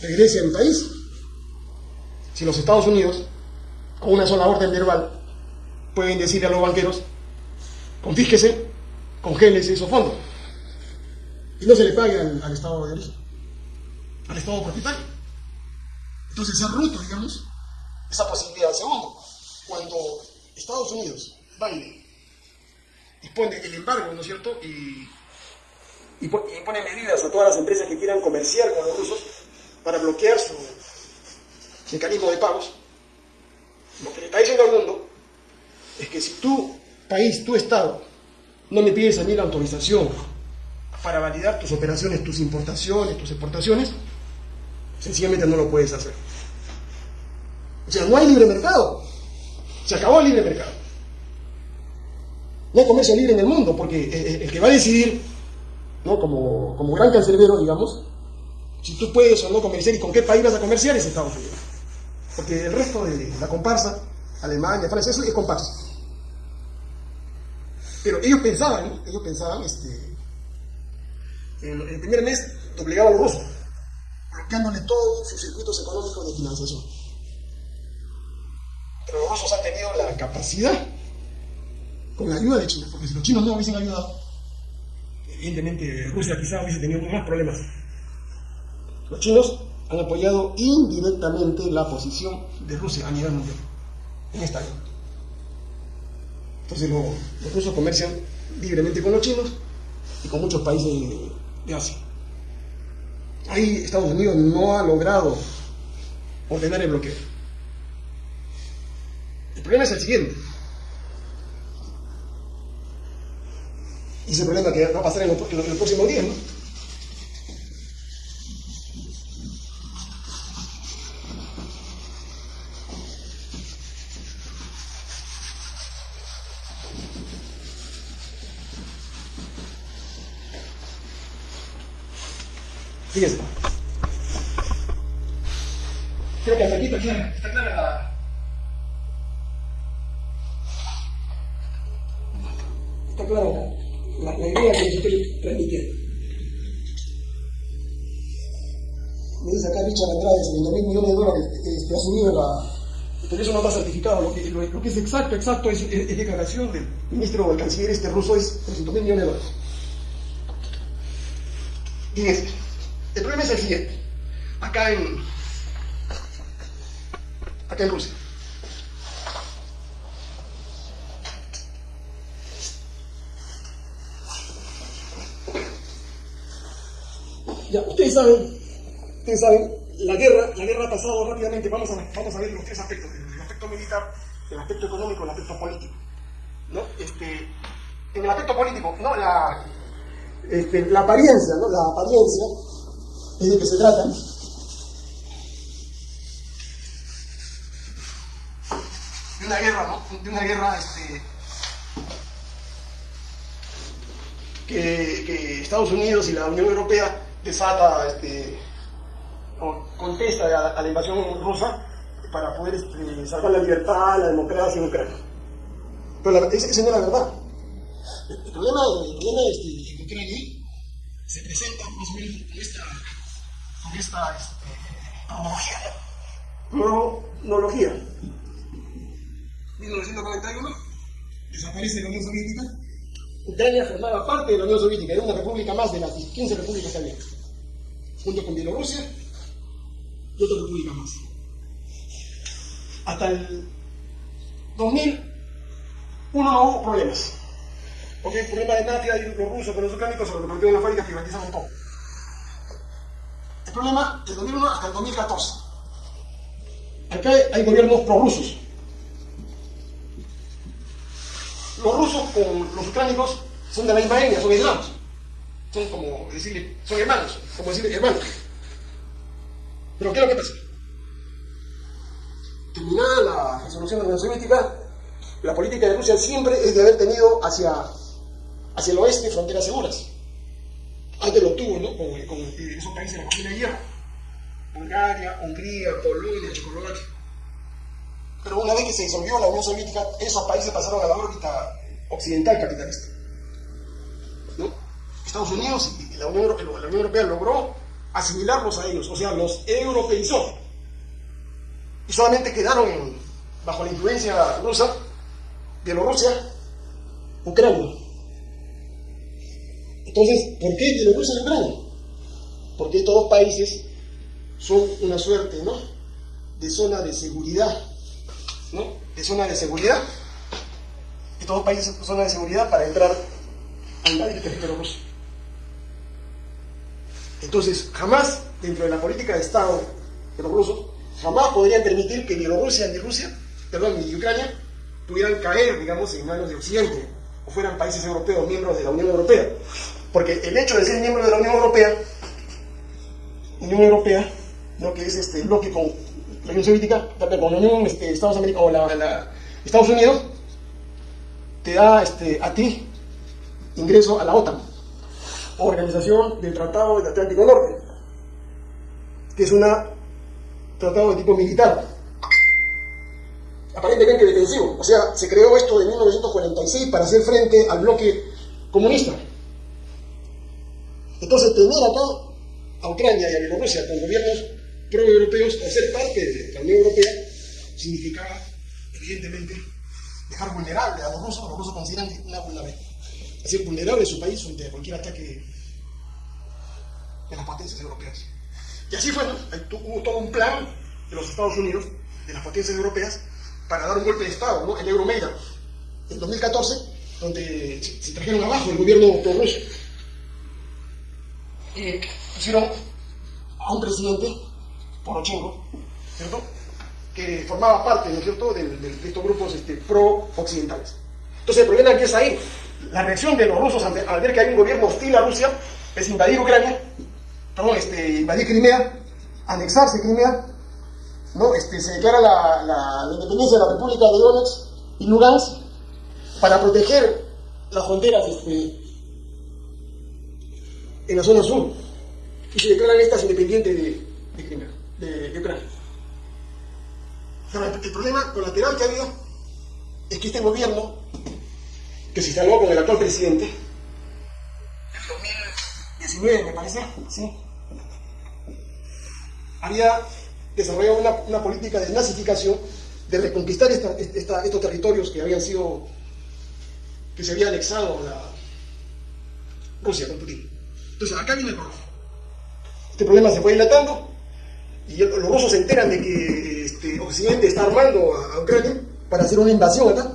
regrese a mi país? Si los Estados Unidos, con una sola orden verbal, pueden decirle a los banqueros, confísquese, congélese esos fondos y no se le pague al, Estado de origen, al Estado propietario. Entonces se ha roto, digamos, esa posibilidad. Segundo, cuando Estados Unidos, Biden, dispone el embargo, ¿no es cierto? Y, y, pone medidas a todas las empresas que quieran comerciar con los rusos para bloquear su mecanismo de pagos, lo que le está diciendo al mundo es que si tu país, tu Estado, no me pides a mí la autorización para validar tus operaciones, tus importaciones, tus exportaciones, sencillamente no lo puedes hacer. O sea, no hay libre mercado. Se acabó el libre mercado. No hay comercio libre en el mundo, porque el, que va a decidir, como, como gran cancerbero, digamos, si tú puedes o no comerciar y con qué país vas a comerciar es Estados Unidos. Porque el resto de la comparsa, Alemania, Francia, es comparsa. Pero ellos pensaban, ellos pensaban, este, en el primer mes obligaban a los rusos, bloqueándole todos sus circuitos económicos de financiación. Pero los rusos han tenido la capacidad, con la ayuda de China, porque si los chinos no hubiesen ayudado, evidentemente Rusia quizá hubiese tenido más problemas. Los chinos han apoyado indirectamente la posición de Rusia a nivel mundial en esta guerra. Entonces los rusos comercian libremente con los chinos y con muchos países de, Asia. Ahí Estados Unidos no ha logrado ordenar el bloqueo. El problema es el siguiente. Y ese problema que va a pasar en los, en los próximos días, ¿no? Fíjense. Creo que hasta aquí está clara, está clara la... Está clara la, la, idea que les estoy transmitiendo. Me dice acá Richard Andrade, 70 mil millones de dólares que, ha subido la... Pero eso no está certificado. Lo que, lo, que es exacto, exacto, es, es, declaración del ministro o el canciller este ruso, es 300 mil millones de dólares. Fíjense. El problema es el siguiente. Acá en, acá en Rusia. Ya, ustedes saben, ustedes saben, la guerra, la guerra ha pasado rápidamente. Vamos a, vamos a ver los tres aspectos, el aspecto militar, el aspecto económico, el aspecto político. ¿no? Este, en el aspecto político, no la, este, la apariencia, ¿no? La apariencia es de que se trata de una guerra, ¿no? De una guerra este, que, Estados Unidos y la Unión Europea desata, este, o contesta a, la invasión rusa para poder este, salvar la libertad, la democracia en Ucrania. Pero la, esa, no es la verdad. El, problema, el problema este, en Ucrania se presenta más o menos con esta esta este, cronología. 1991 desaparece la Unión Soviética. Ucrania formaba parte de la Unión Soviética, era una república más de las 15 repúblicas que había, junto con Bielorrusia y otra república más. Hasta el 2001 no hubo problemas. Porque el problema de Natia y los rusos con los ucranianos se lo repartieron en las fábricas privatizaron todo. El problema del 2001 hasta el 2014. Acá hay gobiernos prorrusos. Los rusos con los ucránicos son de la misma etnia, son hermanos. Son como decirle, son hermanos, como decirle hermanos. Pero ¿qué es lo que pasa? Terminada la resolución de la Unión Soviética, la política de Rusia siempre es de haber tenido hacia, hacia el oeste fronteras seguras. Antes lo tuvo, ¿no? Con, con esos países de la cocina de hierro. Bulgaria, Hungría, Polonia, Checoslovaquia. Pero una vez que se disolvió la Unión Soviética, esos países pasaron a la órbita occidental capitalista. Estados Unidos y la Unión, la Unión Europea logró asimilarlos a ellos, o sea, los europeizó. Y solamente quedaron bajo la influencia rusa, Bielorrusia, Ucrania. Entonces, ¿por qué Bielorrusia y Ucrania? Porque estos dos países son una suerte, ¿no? De zona de seguridad, ¿no? De zona de seguridad. Estos dos países son zona de seguridad para entrar al territorio ruso. Entonces, jamás, dentro de la política de Estado de los rusos, jamás podrían permitir que Bielorrusia ni Rusia, perdón, ni Ucrania, pudieran caer, digamos, en manos de Occidente, o fueran países europeos, miembros de la Unión Europea. Porque el hecho de ser miembro de la Unión Europea, Unión Europea, lo que es este bloque con la Unión Soviética, la Unión este, Estados, o Estados Unidos, te da este, a ti ingreso a la OTAN, Organización del Tratado del Atlántico Norte. que es un tratado de tipo militar, aparentemente defensivo. O sea, se creó esto en 1946 para hacer frente al bloque comunista. Entonces, tener acá a Ucrania y a Bielorrusia con gobiernos pro-europeos o ser parte de la Unión Europea significaba, evidentemente, dejar vulnerable a los rusos. Los rusos consideran una vulnerabilidad. Es decir, vulnerable su país frente a cualquier ataque de las potencias europeas. Y así fue, ¿no? hubo todo un plan de los Estados Unidos, de las potencias europeas, para dar un golpe de Estado, ¿no? el Euromeida, en 2014, donde se, trajeron abajo el gobierno prorruso. Eh, pusieron a un presidente, Porochenko, ¿cierto? que formaba parte, ¿no es cierto?, de, estos grupos este, pro-occidentales. Entonces el problema empieza ahí. La reacción de los rusos al ver que hay un gobierno hostil a Rusia es invadir Ucrania perdón, este, invadir Crimea, anexarse Crimea, ¿no? Este, se declara la, independencia de la República de Donetsk y Lugansk para proteger las fronteras este, en la zona sur y se declaran estas independientes de, de Crimea, de, de Ucrania. el problema colateral que ha habido es que este gobierno, que se instaló con el actual presidente, en 2019 me parece, ¿sí? había desarrollado una, política de nazificación, de reconquistar estos territorios que habían sido, que se había anexado la Rusia con Putin. Entonces, acá viene el problema. Este problema se fue dilatando y los rusos se enteran de que este, Occidente está armando a, Ucrania para hacer una invasión acá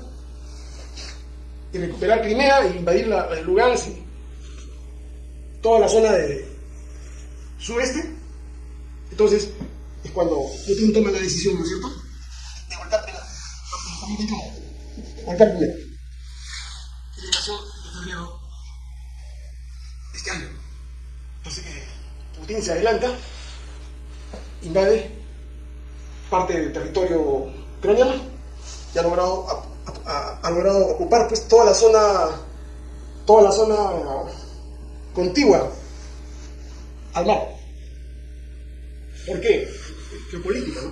y recuperar Crimea e invadir la, Lugansk y toda la zona de sudeste entonces, es cuando Putin toma la decisión, ¿no es cierto? De volcar. 2021. Volcar Pilar. Invitación de febrero de este año. Entonces, eh, Putin se adelanta, invade parte del territorio ucraniano y ha logrado, ha, logrado ocupar pues, toda la zona toda la zona contigua al mar. ¿Por qué? Geopolítica, ¿no?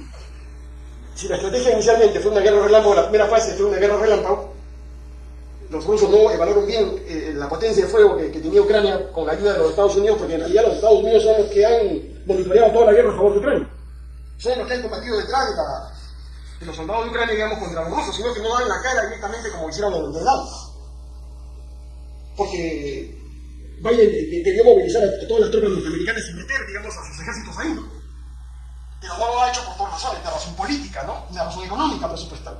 Si la estrategia inicialmente fue una guerra relámpago, la primera fase fue una guerra relámpago, los rusos no evaluaron bien eh, la potencia de fuego que, tenía Ucrania con la ayuda de los Estados Unidos, porque en realidad los Estados Unidos son los que han monitoreado toda la guerra a favor de Ucrania. Son los que han combatido detrás de, los soldados de Ucrania, digamos, contra los rusos, sino que no dan la cara directamente como hicieron el lado. Porque Biden quería movilizar a todas las tropas norteamericanas y meter, digamos, a sus ejércitos ahí. Pero no lo ha hecho por dos razones, una razón política, ¿no? Una razón económica presupuestal.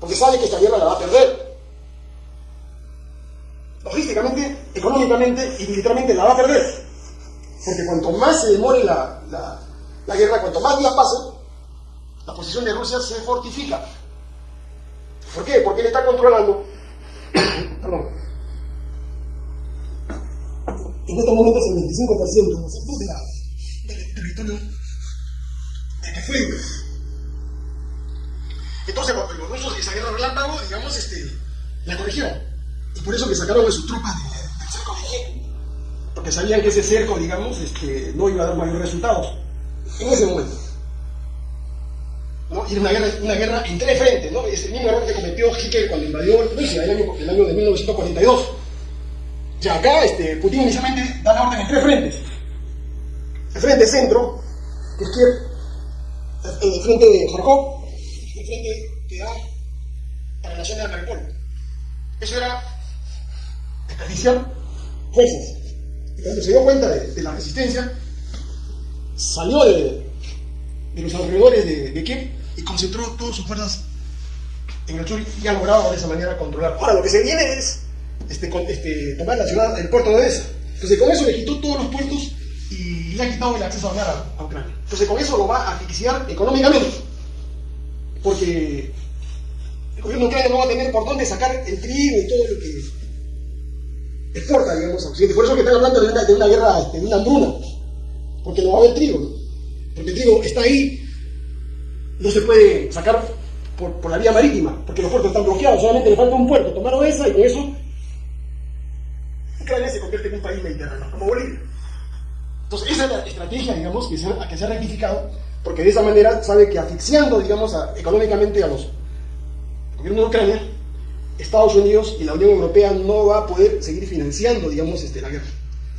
Porque sabe que esta guerra la va a perder. Logísticamente, económicamente y militarmente la va a perder. Porque cuanto más se demore la, la, guerra, cuanto más días pasen, la posición de Rusia se fortifica. ¿Por qué? Porque él está controlando, [COUGHS] perdón, en estos momentos el 25% de la, del territorio entonces los rusos esa guerra relámpago, digamos, este, la corrigieron. Y por eso que sacaron a sus tropas de Porque sabían que ese cerco, digamos, este, no iba a dar mayores resultados. En ese momento. ¿no? Y era una guerra, una guerra en tres frentes, ¿no? Es el mismo error que cometió Hitler cuando invadió Rusia el año, el año de 1942. Ya acá, este, Putin inicialmente da la orden en tres frentes. El frente centro, en el frente de Jorkov, el frente que da para la zona de Mariupol. Eso era desperdiciar fuerzas. Cuando se dio cuenta de, la resistencia, salió de, los alrededores de, Kiev y concentró todas sus fuerzas en el sur y ha logrado de esa manera controlar. Ahora, lo que se viene es este, este, tomar la ciudad, el puerto de Odessa. Entonces, con eso le quitó todos los puertos y le ha quitado el acceso a mar a, Ucrania. Entonces con eso lo va a asfixiar económicamente. Porque el gobierno ucraniano no va a tener por dónde sacar el trigo y todo lo que exporta, digamos, a Occidente. Por eso que están hablando de una, guerra, este, de una hambruna. Porque no va a haber trigo. Porque el trigo está ahí, no se puede sacar por, por, la vía marítima, porque los puertos están bloqueados, solamente le falta un puerto, tomaron esa y con eso Ucrania se convierte en un país mediterráneo, como Bolivia. Entonces, esa es la estrategia, digamos, que se, ha, que se ha rectificado, porque de esa manera sabe que asfixiando, digamos, a- económicamente a los gobiernos de Ucrania, Estados Unidos y la Unión Europea no va a poder seguir financiando, digamos, este, la guerra.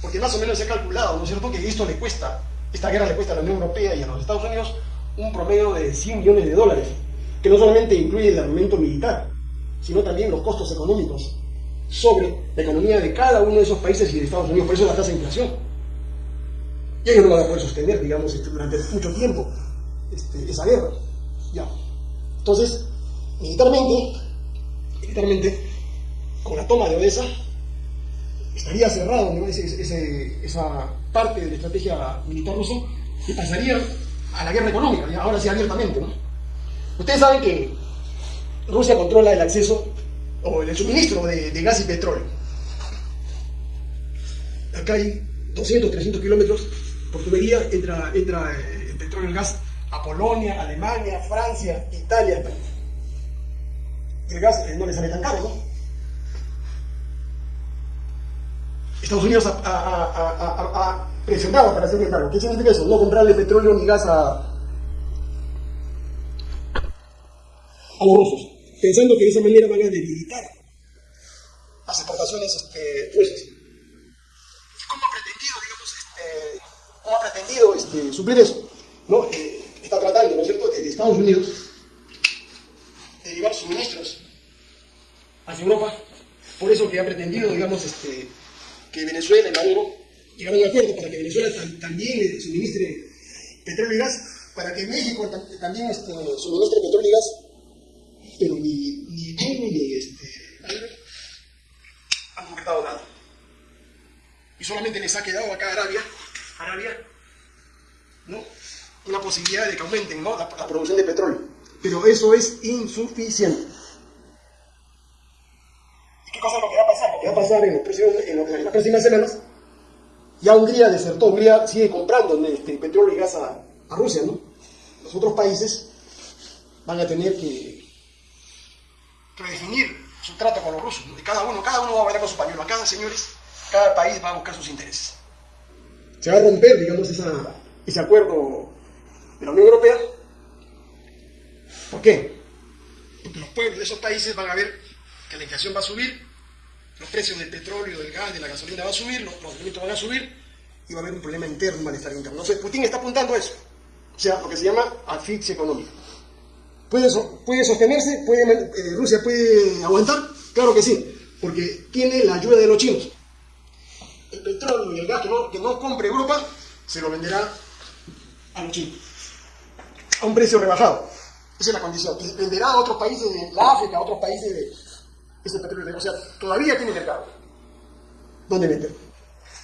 Porque más o menos se ha calculado, ¿no es cierto?, que esto le cuesta, esta guerra le cuesta a la Unión Europea y a los Estados Unidos un promedio de 100 millones de dólares, que no solamente incluye el armamento militar, sino también los costos económicos sobre la economía de cada uno de esos países y de Estados Unidos. Por eso la tasa de inflación. Y ellos no van a poder sostener, digamos, este, durante mucho tiempo este, esa guerra. Ya. Entonces, militarmente, militarmente, con la toma de Odessa, estaría cerrado. Ese- esa parte de la estrategia militar rusa y pasaría a la guerra económica, ahora sí abiertamente. ¿no? Ustedes saben que Rusia controla el acceso o el suministro de, de gas y petróleo. Acá hay 200, 300 kilómetros por tubería, entra, entra eh, el petróleo y el gas a Polonia, Alemania, Francia, Italia, España. El gas eh, no le sale tan caro, ¿no? Estados Unidos ha, presionado para hacerle cargo. ¿Qué significa eso? No comprarle petróleo ni gas a, a los rusos, pensando que de esa manera van a debilitar las exportaciones este, rusas. ¿Y cómo ha pretendido, digamos, este, cómo ha pretendido este, suplir eso? ¿No? Eh, está tratando, ¿no es cierto?, desde Estados Unidos de llevar suministros hacia Europa. Por eso que ha pretendido, digamos, este, que Venezuela y Maduro llegaron un acuerdo para que Venezuela tam- también suministre petróleo y gas, para que México tam- también este, suministre petróleo y gas, pero ni, ni ni este, han concretado nada. Y solamente les ha quedado acá Arabia, Arabia, ¿no? una posibilidad de que aumenten ¿no? la producción de petróleo. Pero eso es insuficiente. ¿Y qué cosa es lo que va a pasar? Lo que va a pasar en, los próximos- en los- en las próximas semanas, ya Hungría desertó, Hungría sigue comprando este, petróleo y gas a, a Rusia, ¿no? Los otros países van a tener que redefinir su trato con los rusos. Y cada uno, cada uno va a bailar con su pañuelo. Acá, señores, cada país va a buscar sus intereses. Se va a romper, digamos, esa- ese acuerdo de la Unión Europea. ¿Por qué? Porque los pueblos de esos países van a ver que la inflación va a subir, los precios del petróleo, del gas, de la gasolina van a subir, los, los van a subir y va a haber un problema interno, un malestar interno. Entonces, Putin está apuntando a eso. O sea, lo que se llama asfixia económica. ¿Puede, puede sostenerse? ¿Puede, eh, ¿Rusia puede aguantar? Claro que sí, porque tiene la ayuda de los chinos. El petróleo y el gas que no, que no compre Europa se lo venderá a los chinos a un precio rebajado. Esa es la condición. Y venderá a otros países de la África, a otros países de ese petróleo. O sea, todavía tiene mercado. ¿Dónde vender?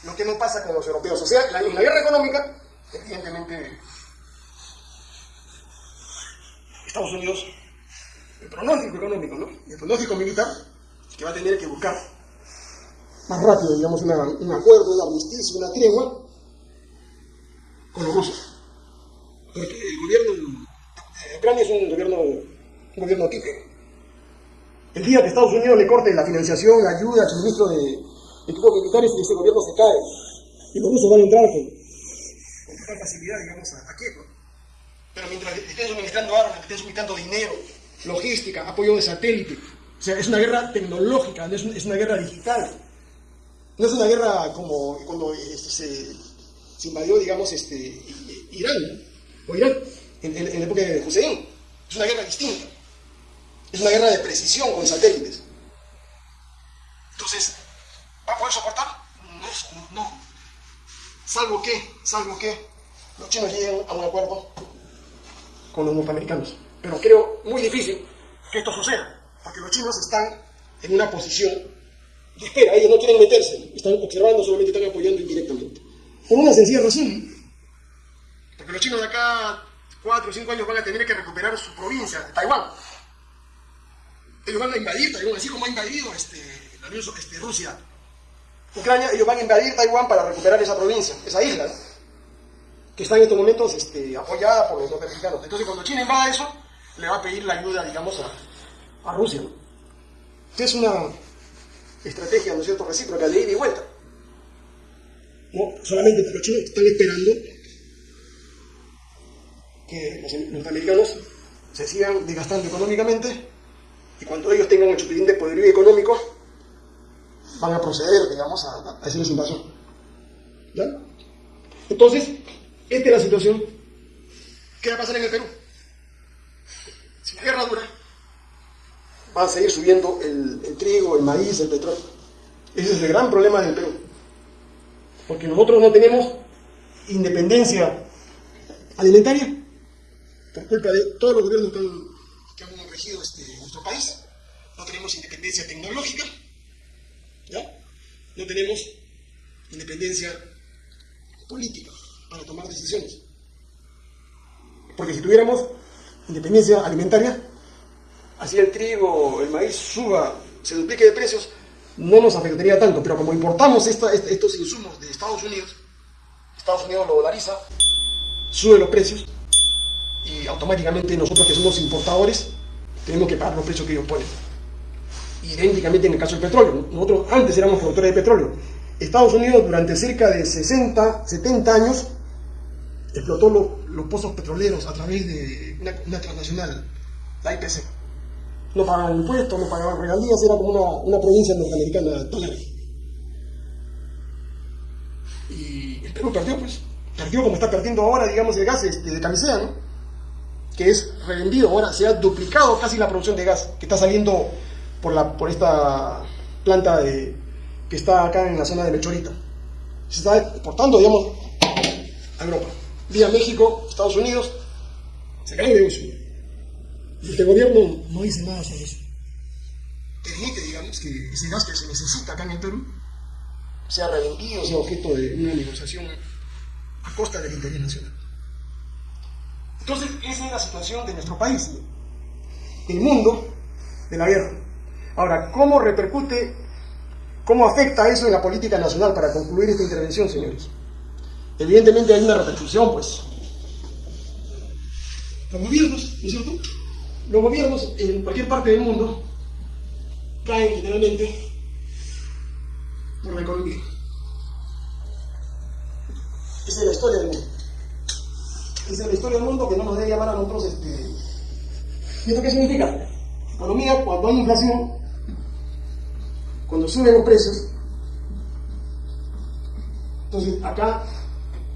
Lo que no pasa con los europeos. O sea, la- la guerra económica, evidentemente, Estados Unidos, el pronóstico económico, ¿no? El pronóstico militar, que va a tener que buscar más rápido, digamos, un acuerdo, un armisticio, una tregua con los rusos. Porque el gobierno Ucrania es un gobierno, un gobierno. El día que Estados Unidos le corte la financiación, la ayuda, el suministro de equipos militares, ese gobierno se cae. Y los rusos van a entrar con, con facilidad, digamos, a, a. ¿no? Pero mientras estén suministrando armas, estén suministrando dinero, logística, apoyo de satélite. O sea, es una guerra tecnológica, no es, un- es una guerra digital. No es una guerra como cuando este, se, se invadió, digamos, este, Irán, o Irán, en, en- la época de Hussein. Es una guerra distinta. Es una guerra de precisión con satélites. Entonces, ¿va a poder soportar? No, no. Salvo que, salvo que los chinos lleguen a un acuerdo con los norteamericanos. Pero creo muy difícil que esto suceda, porque los chinos están en una posición de espera, ellos no quieren meterse, están observando, solamente están apoyando indirectamente. Por una sencilla razón, porque los chinos de acá, cuatro o cinco años, van a tener que recuperar su provincia, Taiwán. Ellos van a invadir Taiwán, así como ha invadido este, este, Rusia. Ucrania, ellos van a invadir Taiwán para recuperar esa provincia, esa isla, que está en estos momentos este, apoyada por los norteamericanos. Entonces, cuando China invada eso, le va a pedir la ayuda, digamos, a, Rusia. es una estrategia, ¿no es cierto?, recíproca, de ida y vuelta. ¿no? solamente los chinos están esperando que los norteamericanos se sigan desgastando económicamente y cuando ellos tengan el suficiente poderío económico van a proceder, digamos, a, a hacer su invasión. ¿Ya? Entonces, esta es la situación. ¿Qué va a pasar en el Perú? Si la guerra dura, va a seguir subiendo el, el trigo, el maíz, el petróleo. Ese es el gran problema del Perú. Porque nosotros no tenemos independencia alimentaria por culpa de todos los gobiernos que han, regido este, nuestro país. No tenemos independencia tecnológica, ¿ya? No tenemos independencia política para tomar decisiones. Porque si tuviéramos independencia alimentaria, así el trigo, el maíz suba, se duplique de precios, no nos afectaría tanto. Pero como importamos estos insumos de Estados Unidos, Estados Unidos lo dolariza, sube los precios automáticamente nosotros que somos importadores tenemos que pagar los precios que ellos ponen. Idénticamente en el caso del petróleo. Nosotros antes éramos productores de petróleo. Estados Unidos durante cerca de 60, 70 años explotó los pozos petroleros a través de una, transnacional, la IPC. No pagaban impuestos, no pagaban regalías, era como una, una provincia norteamericana total. Y el Perú perdió, pues. Perdió como está perdiendo ahora, digamos, el gas este, de camisea, ¿no? Que es revendido. Ahora se ha duplicado casi la producción de gas que está saliendo por, la, por esta planta de, que está acá en la zona de Mechorita. Se está exportando, digamos, a Europa vía México, Estados Unidos, se cae de negocio. Este gobierno no dice nada sobre eso. Permite, digamos, que ese gas que se necesita acá en el Perú sea revendido, sea objeto de una negociación a costa del interés nacional. Entonces, esa es la situación de nuestro país, el mundo de la guerra. Ahora, ¿cómo repercute, cómo afecta eso en la política nacional para concluir esta intervención, señores? evidentemente hay una repercusión, pues. Los gobiernos, ¿no es cierto? Los gobiernos en cualquier parte del mundo caen generalmente por la economía. Esa es la historia del mundo. Es la historia del mundo que no nos debe llamar a nosotros este... ¿Y esto qué significa? Economía, cuando hay inflación, cuando suben los precios, entonces acá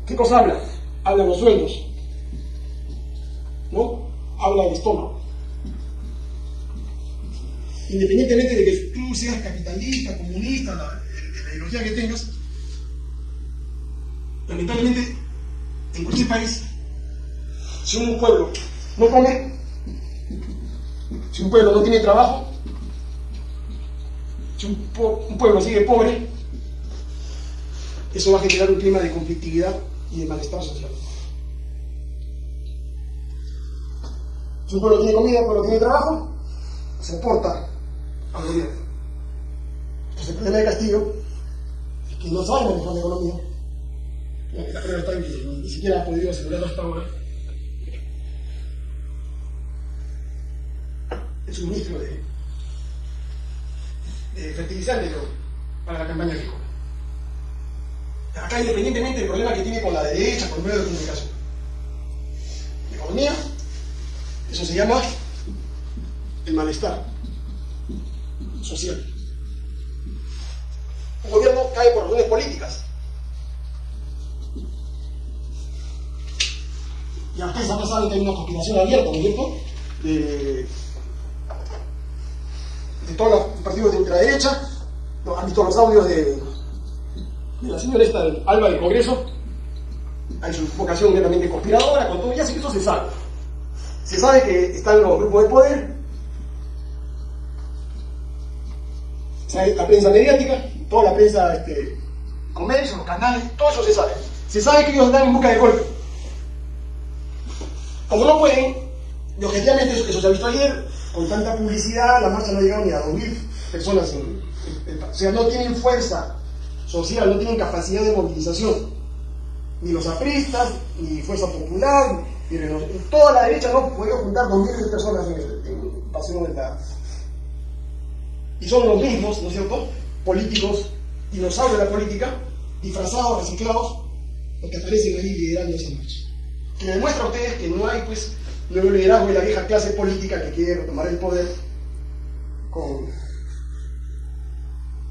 ¿Qué cosa habla? Habla los sueños. ¿No? Habla el estómago. Independientemente de que tú seas capitalista, comunista, la, la ideología que tengas, lamentablemente, en cualquier país, si un pueblo no come, si un pueblo no tiene trabajo, si un, pueblo sigue pobre, eso va a generar un clima de conflictividad y de malestar social. Si un pueblo tiene comida, un pueblo tiene trabajo, se porta al gobierno. Entonces el problema de Castillo es que no sabe manejar la economía. La está ni siquiera ha podido asegurarlo hasta ahora. El suministro de, de fertilizantes para la campaña agrícola acá independientemente del problema que tiene con la derecha, con el medio de comunicación. Economía, eso se llama el malestar social. Un gobierno cae por razones políticas. Y ustedes ya saben que hay una conspiración abierta, ¿no es cierto? De, de todos los partidos de ultraderecha. ¿Han visto los audios de la señora esta Alba del Congreso, hay su vocación netamente conspiradora, con todo, ya sé que eso se sabe. Se sabe que están los grupos de poder, la prensa mediática, toda la prensa, este, comercio, los canales, todo eso se sabe. Se sabe que ellos están en busca de golpe. Como no pueden, y objetivamente eso, se ha visto ayer, con tanta publicidad, la marcha no ha llegado ni a 2.000 personas. o sea, no tienen fuerza social, no tienen capacidad de movilización. Ni los apristas, ni Fuerza Popular, ni toda la derecha no puede juntar dos miles de personas en, el, Paseo de la... Y son los mismos, ¿no es cierto?, políticos, dinosaurios de la política, disfrazados, reciclados, los que aparecen ahí liderando esa marcha. Que demuestra a ustedes que no hay pues liderazgo de la vieja clase política que quiere tomar el poder con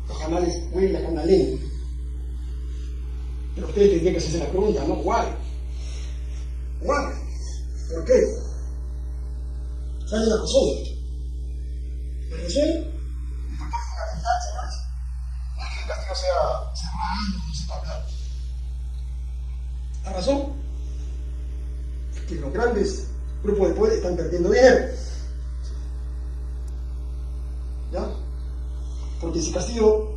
los canales la canalena. Pero ustedes tendrían que hacerse la pregunta, ¿no? ¿Why? ¿Why? ¿Por qué? ¿Cuál es la razón? La razón no sea cerrado, no sepa hablar. La razón es que los grandes grupos de poder están perdiendo dinero. ¿Ya? Porque si Castillo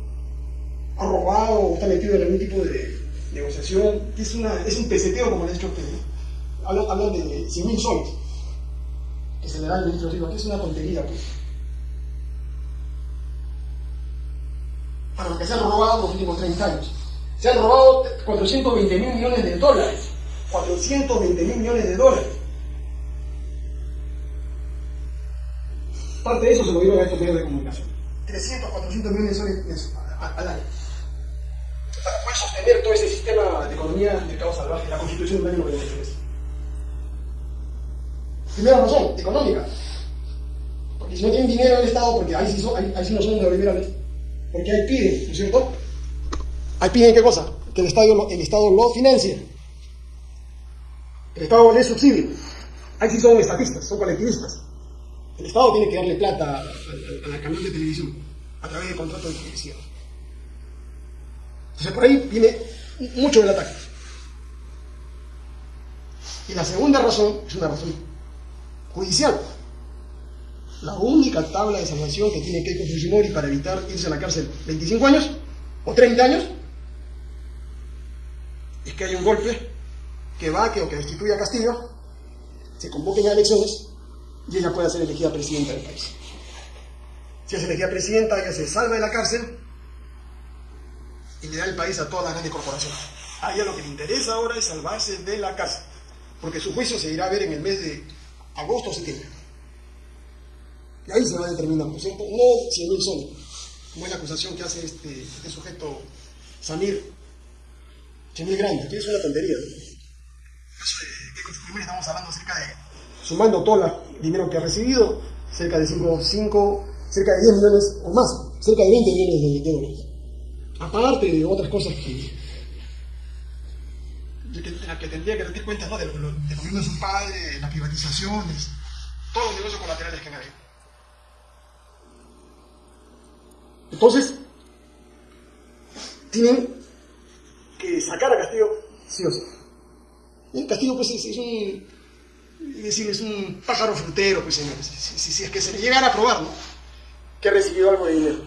ha robado o está metido en algún tipo de negociación, es, una, es un peseteo, como le he dicho a ustedes. Hablan, de 100.000 soles que se le da al ministro Silva, que es una tontería, pues. para lo que se han robado los últimos 30 años. Se han robado 420 mil millones de dólares. 420 mil millones de dólares. Parte de eso se lo dieron a estos medios de comunicación. 300, 400 millones de dólares al año. Para poder sostener todo ese sistema de economía de mercado salvaje, la constitución del año 93. Primera razón, económica. Porque si no tienen dinero en el Estado, porque ahí sí, son, ahí, ahí sí no son neoliberales, porque ahí piden, ¿no es cierto? Ahí piden qué cosa? Que el Estado, el Estado lo financie. El Estado le subsidie. Ahí sí son estatistas, son colectivistas. El Estado tiene que darle plata a, la canal de televisión a través de contratos de televisión. Entonces por ahí viene mucho del ataque. Y la segunda razón es una razón judicial la única tabla de salvación que tiene Keiko Fujimori para evitar irse a la cárcel 25 años o 30 años es que hay un golpe que va que o que destituya a Castillo, se convoquen a elecciones y ella pueda ser elegida presidenta del país. Si es elegida presidenta, ella se salva de la cárcel y le da el país a todas las grandes corporaciones. A ella lo que le interesa ahora es salvarse de la cárcel, porque su juicio se irá a ver en el mes de agosto o septiembre. Y ahí se va a determinar, ¿no es cierto? No 100 mil soles, como es la acusación que hace este, este sujeto Samir. 100 mil grandes, que es una tontería. ¿no? estamos hablando cerca de, sumando todo el dinero que ha recibido, cerca de 5, 5, cerca de 10 millones o más, cerca de 20 millones de, dólares. Aparte de otras cosas que, que, tendría que rendir cuenta ¿no? de, lo, de de su padre, las privatizaciones, todos los negocios colaterales que han habido. Entonces, tienen que sacar a Castillo sí o sí. El Castillo pues es, un, es decir, es un pájaro frutero, pues señores, si, es que se le llegara a probar, ¿no? Que ha recibido algo de dinero.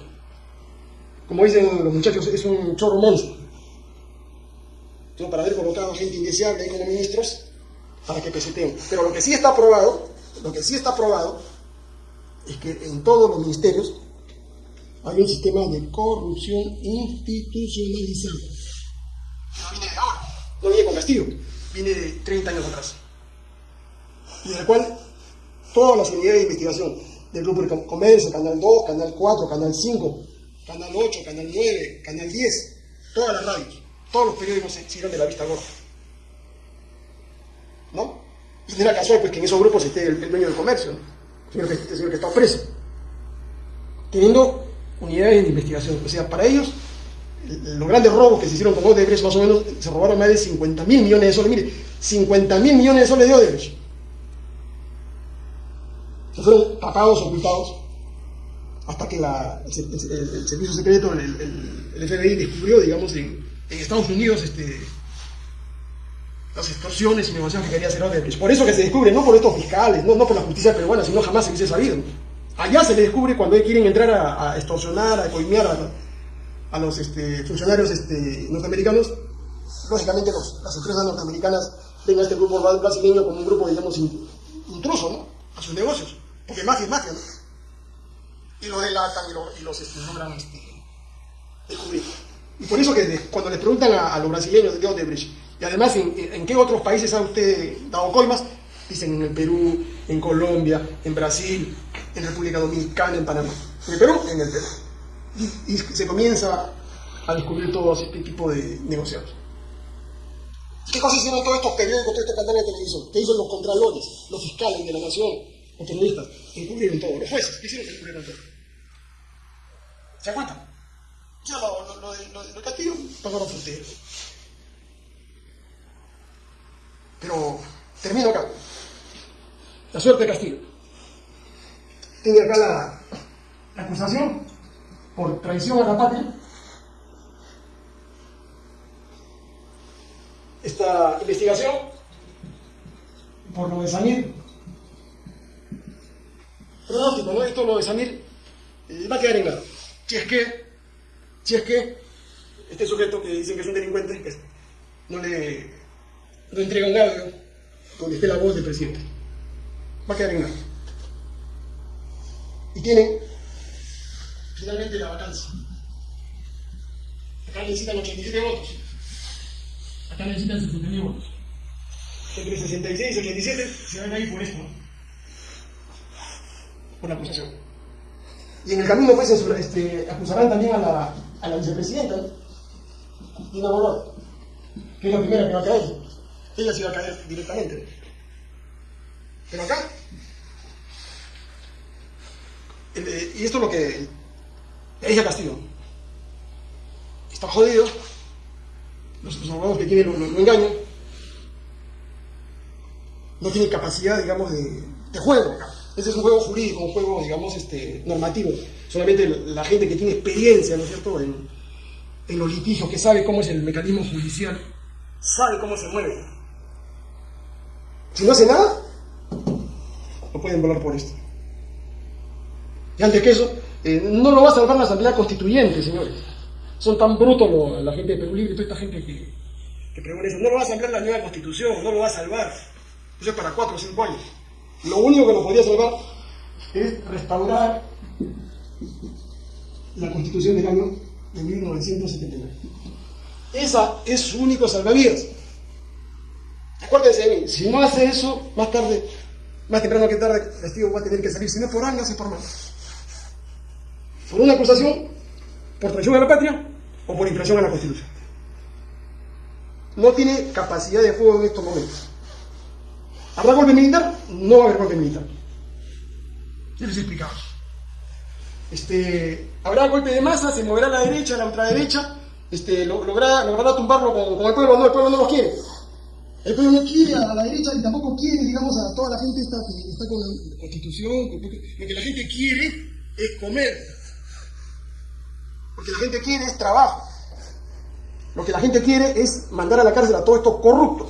Como dicen los muchachos, es un chorro monstruo. Entonces, para haber colocado gente indeseable ahí como ministros, para que peseteen. Pero lo que sí está aprobado, lo que sí está aprobado, es que en todos los ministerios hay un sistema de corrupción institucionalizado. No viene de ahora, no viene con Castillo, viene de 30 años atrás. Y en el cual todas las unidades de investigación del Grupo de Comercio, Canal 2, Canal 4, Canal 5, Canal 8, Canal 9, Canal 10, todas las radios, todos los periódicos se hicieron de la vista gorda. ¿No? Y no era casual pues, que en esos grupos esté el, dueño del comercio, ¿no? el, señor que, el señor que está preso. Teniendo unidades de investigación. O sea, para ellos, los grandes robos que se hicieron con Odebrecht, más o menos, se robaron más de 50 mil millones de soles. Mire, 50 mil millones de soles de Odebrecht. Fueron tapados, ocultados, hasta que el, servicio secreto, el, FBI, descubrió, digamos, en, Estados Unidos, este, las extorsiones y negociaciones que quería hacer Odebrecht. Por eso que se descubre, no por estos fiscales, no, no por la justicia peruana, sino jamás se hubiese sabido. Allá se le descubre cuando quieren entrar a, extorsionar, a coimear a, los este, funcionarios este, norteamericanos. Lógicamente las empresas norteamericanas ven a este grupo brasileño como un grupo, digamos, intruso, ¿no? A sus negocios. Porque mafia es mafia, ¿no? Y lo delatan y, lo, y los este, nombran este, descubrir. Y por eso que cuando les preguntan a, los brasileños de Odebrecht, y además en, en, qué otros países ha usted dado colmas, dicen en el Perú, en Colombia, en Brasil, en República Dominicana, en Panamá. En el Perú, en el Perú. Y, se comienza a descubrir todo este tipo de negociados. ¿Qué cosas hicieron todos estos periódicos, todos estos canales de televisión? ¿Qué hicieron los contralores, los fiscales de la nación, los periodistas? Encubrieron todo. Los jueces, ¿qué hicieron? Encubrieron todo. ¿Se cuenta? Ya lo, lo, lo, lo de Castillo pagaron. Pero termino acá. La suerte de Castillo. Tiene acá la, acusación por traición a la patria. Esta investigación por lo de Samir. Pronóstico, ¿no? Esto lo de Samir eh, va a quedar en nada. Si es que, si es que este sujeto que dicen que es un delincuente, que no le no entrega un audio donde esté la voz del presidente. Va a quedar en nada. Y tiene finalmente la vacancia. Acá necesitan 87 votos. Acá necesitan 69 votos. Entre 66 y 87 se van a ir por esto. Por la acusación. Y en el camino pues este, acusarán también a la, a la vicepresidenta, Dina Boluarte, que es la primera que va a caer. Ella se va a caer directamente. Pero acá, eh, y esto es lo que le dije a Castillo. Está jodido, los, los abogados que tienen lo, lo, engañan, no tienen capacidad, digamos, de, de juego acá. Ese es un juego jurídico, un juego, digamos, este, normativo. Solamente la gente que tiene experiencia, ¿no es cierto?, en, los litigios, que sabe cómo es el mecanismo judicial, sabe cómo se mueve. Si no hace nada, no pueden volar por esto. Y antes que eso, eh, no lo va a salvar la Asamblea Constituyente, señores. Son tan brutos lo, la gente de Perú Libre toda esta gente que, que pregona eso. No lo va a salvar la nueva Constitución, no lo va a salvar. Eso es para cuatro o cinco años. Lo único que nos podría salvar es restaurar la Constitución del año de 1979. Esa es su único salvavidas. Acuérdense de mí, si no hace eso, más tarde, más temprano que tarde, el testigo va a tener que salir, si no por años y por mal. Por una acusación, por traición a la patria o por infracción a la Constitución. No tiene capacidad de fuego en estos momentos. ¿Habrá golpe militar? No va a haber golpe militar. Ya les he explicado. Este, habrá golpe de masa, se moverá a la derecha, a la ultraderecha, este, logrará, logrará tumbarlo con, con, el pueblo, no, el pueblo no lo quiere. El pueblo no quiere a la derecha y tampoco quiere, digamos, a toda la gente que está con la constitución. Con, lo que la gente quiere es comer. Lo que la gente quiere es trabajo. Lo que la gente quiere es mandar a la cárcel a todos estos corruptos.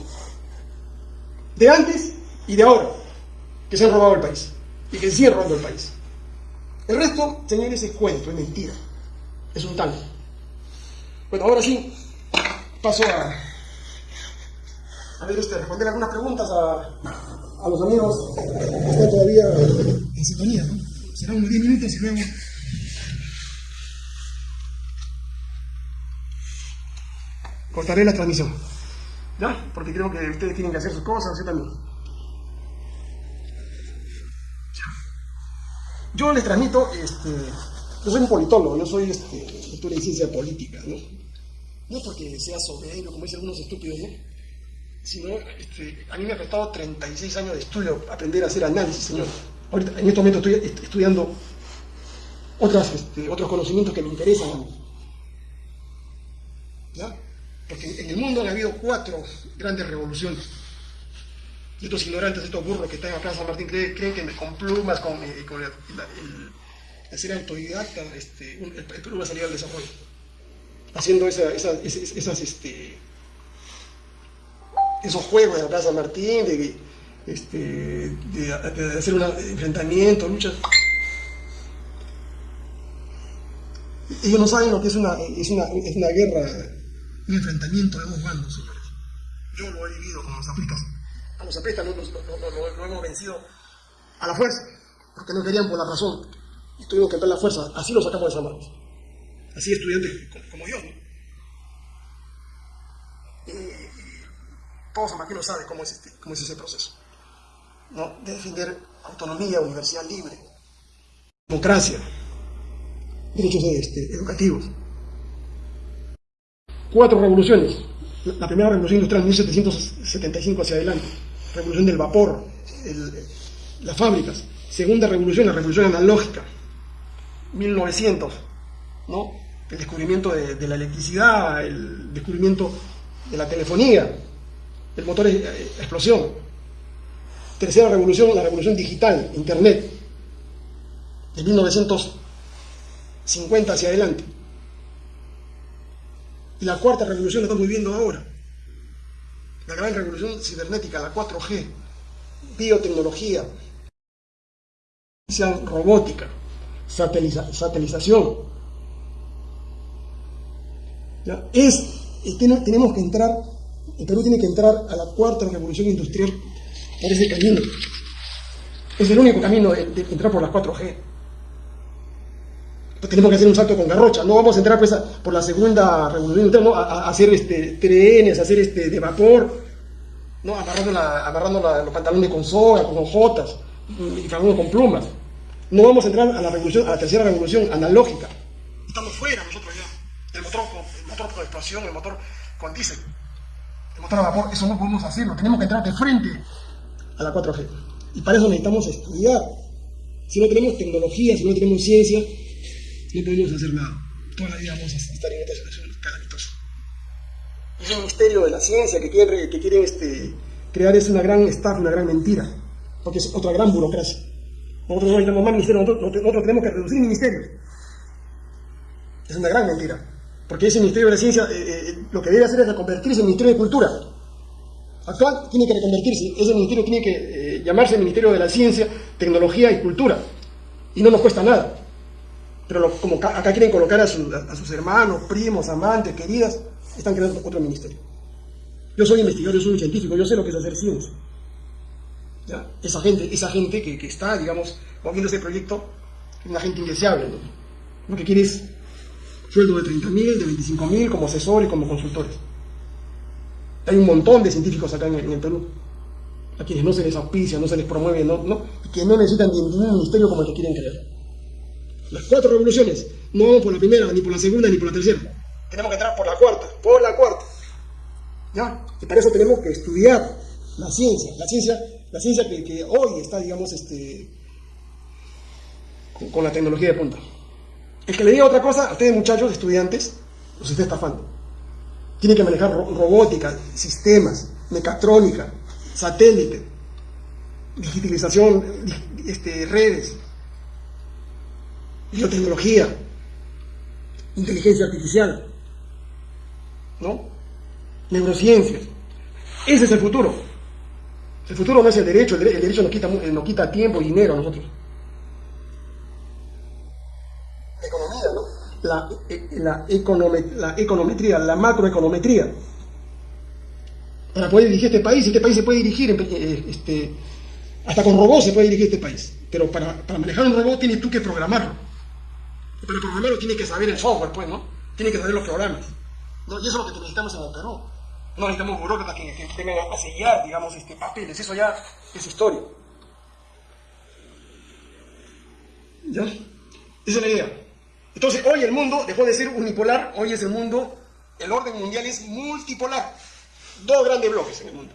De antes y de ahora, que se han robado el país. Y que siguen robando el país. El resto, señores, es cuento, es mentira. Es un tanto. Bueno, ahora sí, paso a, a ver, este, responder algunas preguntas a, a los amigos que están todavía en sintonía, ¿no? Serán unos 10 minutos y luego... Cortaré la transmisión. ¿Ya? Porque creo que ustedes tienen que hacer sus cosas, yo también. Yo les transmito, este, yo soy un politólogo, yo soy este, doctor en ciencia política, ¿no? No porque sea soberbio, como dicen algunos estúpidos, ¿no? Sino, este, a mí me ha costado 36 años de estudio aprender a hacer análisis, señor. Ahorita, en este momento estoy estudiando otras, este, otros conocimientos que me interesan a mí. ¿Ya? Porque en el mundo han habido cuatro grandes revoluciones. Y estos ignorantes, estos burros que están acá en San Martín creen, que con plumas, con, eh, con el, el, el, ser autodidacta, este, el, el Perú va a salir al desarrollo. Haciendo esa, esa, esas, este, esos juegos de acá San Martín, de, este, hacer un enfrentamiento, luchas. Ellos no saben lo que es una, es una, es una guerra, un enfrentamiento de dos bandos, señores. Yo lo he vivido con los aplicas. A los apristas lo, lo, lo, lo, hemos vencido a la fuerza, porque no querían por la razón. Y tuvimos que entrar la fuerza. Así lo sacamos de San Marcos. Así estudiantes como, yo, ¿no? Y, todo Martín sabe cómo es, este, cómo es ese proceso. ¿no? De defender autonomía, universidad libre, democracia, derechos este, educativos. Cuatro revoluciones. La, primera revolución industrial, 1775 hacia adelante. Revolución del vapor, el- las fábricas. Segunda revolución, la revolución analógica. 1900, ¿no? El descubrimiento de, la electricidad, el descubrimiento de la telefonía, el motor eh, explosión. Tercera revolución, la revolución digital, Internet, de 1950 hacia adelante. Y la cuarta revolución la estamos viviendo ahora. La gran revolución cibernética, la 4G, biotecnología, robótica, sateliza- satelización. ¿Ya? Es, tiene- tenemos que entrar, el Perú tiene que entrar a la cuarta revolución industrial por ese camino. Es el único camino de, de entrar por las 4G. Pues tenemos que hacer un salto con garrocha. No vamos a entrar pues, a- por la segunda revolución industrial, ¿no? a, a- hacer este, trenes, a hacer este, de vapor, ¿no? amarrando, la- amarrando la- los pantalones con soga, con hojotas y fragando con plumas. No vamos a entrar a la, revolución, a la tercera revolución analógica. Estamos fuera nosotros ya. El motor, el motor con explosión, el motor con diésel, el motor a vapor, eso no podemos hacerlo. Tenemos que entrar de frente a la 4G. Y para eso necesitamos estudiar. Si no tenemos tecnología, si no tenemos ciencia, no podemos hacer nada. Toda la vida vamos a estar en esta situación calamitosa. Es un misterio de la ciencia que quieren, que quieren este, crear es una gran estafa, una gran mentira, porque es otra gran burocracia. Nosotros no necesitamos más ministerios, nosotros, nosotros tenemos que reducir ministerios. Es una gran mentira, porque ese Ministerio de la Ciencia eh, eh, lo que debe hacer es reconvertirse en Ministerio de Cultura. Actual tiene que reconvertirse, ese ministerio tiene que eh, llamarse Ministerio de la Ciencia, Tecnología y Cultura, y no nos cuesta nada. Pero como acá quieren colocar a, su- a sus hermanos, primos, amantes, queridas, están creando otro ministerio. Yo soy investigador, yo soy un científico, yo sé lo que es hacer ciencia. Esa gente, esa gente que, está, digamos, moviendo ese proyecto, es una gente indeseable. ¿no? Lo que quiere es sueldo de 30 mil, de 25 mil, como asesores, como consultores. Hay un montón de científicos acá en el, Perú, a quienes no se les auspicia, no se les promueve, no, no, que no necesitan ni ningún ministerio como el que quieren crear. Las cuatro revoluciones, no vamos por la primera, ni por la segunda, ni por la tercera. Tenemos que entrar por la cuarta, por la cuarta. ¿Ya? Y para eso tenemos que estudiar la ciencia, la ciencia, la ciencia que, que hoy está, digamos, este, con, con la tecnología de punta. El que le diga otra cosa, a ustedes muchachos, estudiantes, los está estafando. Tienen que manejar ro- robótica, sistemas, mecatrónica, satélite, digitalización, di- este, redes, biotecnología, inteligencia artificial, ¿no? Neurociencias. Ese es el futuro. El futuro no es el derecho, el, dere- el derecho nos eh, quita tiempo y dinero a nosotros. La economía, ¿no? La, eh, la, econome- la econometría, la macroeconometría. Para poder dirigir este país, este país se puede dirigir, eh, este, hasta con robots se puede dirigir este país. Pero para manejar un robot tienes tú que programarlo. Y para programarlo tienes que saber el software, pues, ¿no? Tienes que saber los programas. ¿no? Y eso es lo que necesitamos en el Perú. No necesitamos burócratas que, que vengan a sellar, digamos, este, papeles. Eso ya es historia. ¿Ya? Esa es la idea. Entonces, hoy el mundo dejó de ser unipolar, hoy es el mundo, el orden mundial es multipolar. Dos grandes bloques en el mundo.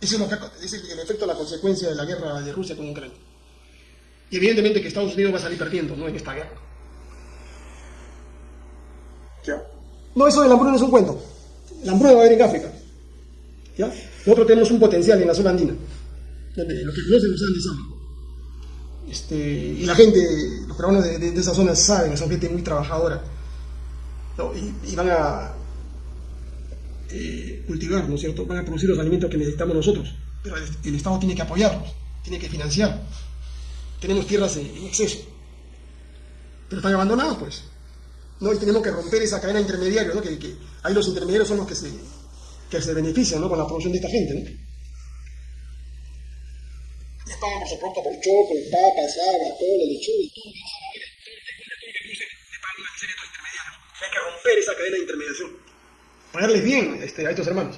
Ese es, lo que ha- es el, el efecto, la consecuencia de la guerra de Rusia con Ucrania. Y evidentemente que Estados Unidos va a salir perdiendo ¿no? en esta guerra. No, eso del hambruna es un cuento. La hambruna va a haber en África. ¿Ya? Nosotros tenemos un potencial en la zona andina. Donde los que conocen los Andes saben. Este, y la gente, los peruanos de, de- esa zona saben, son gente muy trabajadora. Y, van a eh, cultivar, ¿no es cierto? Van a producir los alimentos que necesitamos nosotros. Pero el, el Estado tiene que apoyarnos, tiene que financiar. Tenemos tierras en, en exceso. Pero están abandonadas, pues. ¿No? Y tenemos que romper esa cadena intermediaria, ¿no? Que, que ahí los intermediarios son los que se, que se benefician, ¿no? Con la producción de esta gente, ¿no? Les pagan por su producto por choco, papas, habas, cola, lechuga, y todo. Hay que romper esa cadena de intermediación. Pagarles bien este, a estos hermanos.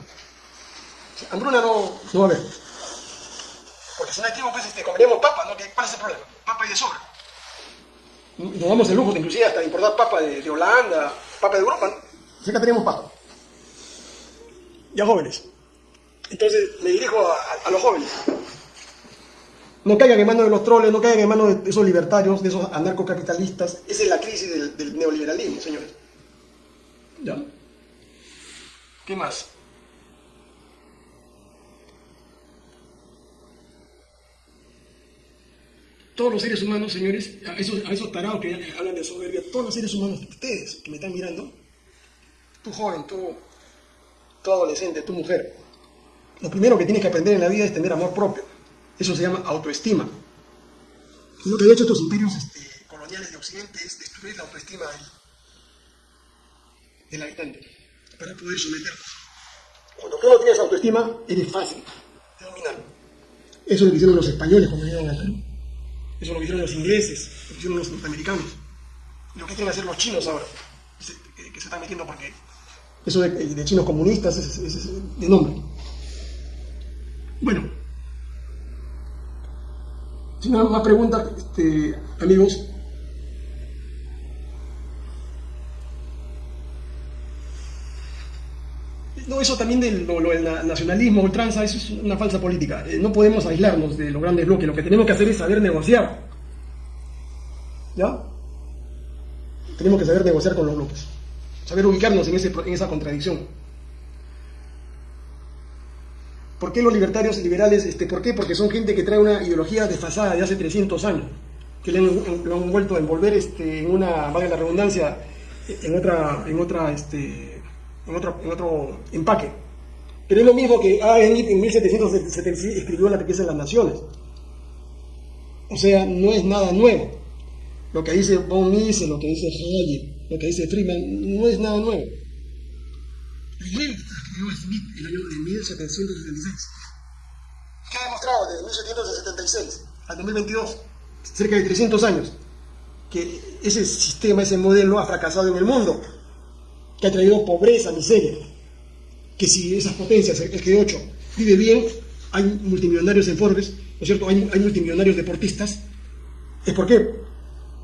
Hambruna no, no va a haber. Porque si no hay tiempo, pues este, comeríamos papa, ¿no? ¿Qué- ¿Cuál es el problema? Papa y de sobra. Nos damos el lujo de inclusive hasta importar papa de, de Holanda, papa de Europa, ¿no? Acá tenemos papa. Ya jóvenes. Entonces me dirijo a, a los jóvenes. No caigan en manos de los troles, no caigan en manos de esos libertarios, de esos anarcocapitalistas. Esa es la crisis del, del neoliberalismo, señores. ¿Ya? ¿Qué más? Todos los seres humanos, señores, a esos, a tarados que hablan de soberbia, todos los seres humanos, ustedes que me están mirando, tú joven, tú, tú adolescente, tú mujer, lo primero que tienes que aprender en la vida es tener amor propio. Eso se llama autoestima. Lo que han hecho estos imperios este, coloniales de Occidente es destruir la autoestima del, del habitante para poder someterlo. Cuando tú no tienes autoestima, eres fácil de dominar. Eso es lo hicieron los españoles cuando vinieron al Perú. Eso es lo hicieron los ingleses, lo hicieron los norteamericanos. Lo que quieren hacer los chinos ahora, que se, están metiendo porque eso de, chinos comunistas es, es, es de nombre. Bueno, si no más preguntas, este, amigos. No, eso también del lo, lo, el nacionalismo, ultranza, eso es una falsa política. Eh, no podemos aislarnos de los grandes bloques. Lo que tenemos que hacer es saber negociar. ¿Ya? Tenemos que saber negociar con los bloques. Saber ubicarnos en, ese, en esa contradicción. ¿Por qué los libertarios liberales? Este, ¿Por qué? Porque son gente que trae una ideología desfasada de hace 300 años, que le han vuelto a envolver este, en una, valga la redundancia, en otra, en otra, este, en otro, en otro empaque. Pero es lo mismo que ah, en, en 1776 escribió La riqueza de las naciones. O sea, no es nada nuevo. Lo que dice von Mises, lo que dice Hayek, lo que dice Friedman, no es nada nuevo. Primero escribió Smith el año de 1776. ¿Qué ha demostrado desde 1776 al 2022? Cerca de 300 años. Que ese sistema, ese modelo ha fracasado en el mundo. Que ha traído pobreza, miseria. Que si esas potencias, el G8, vive bien, hay multimillonarios en Forbes, ¿no es cierto? Hay, multimillonarios deportistas. ¿Es por qué?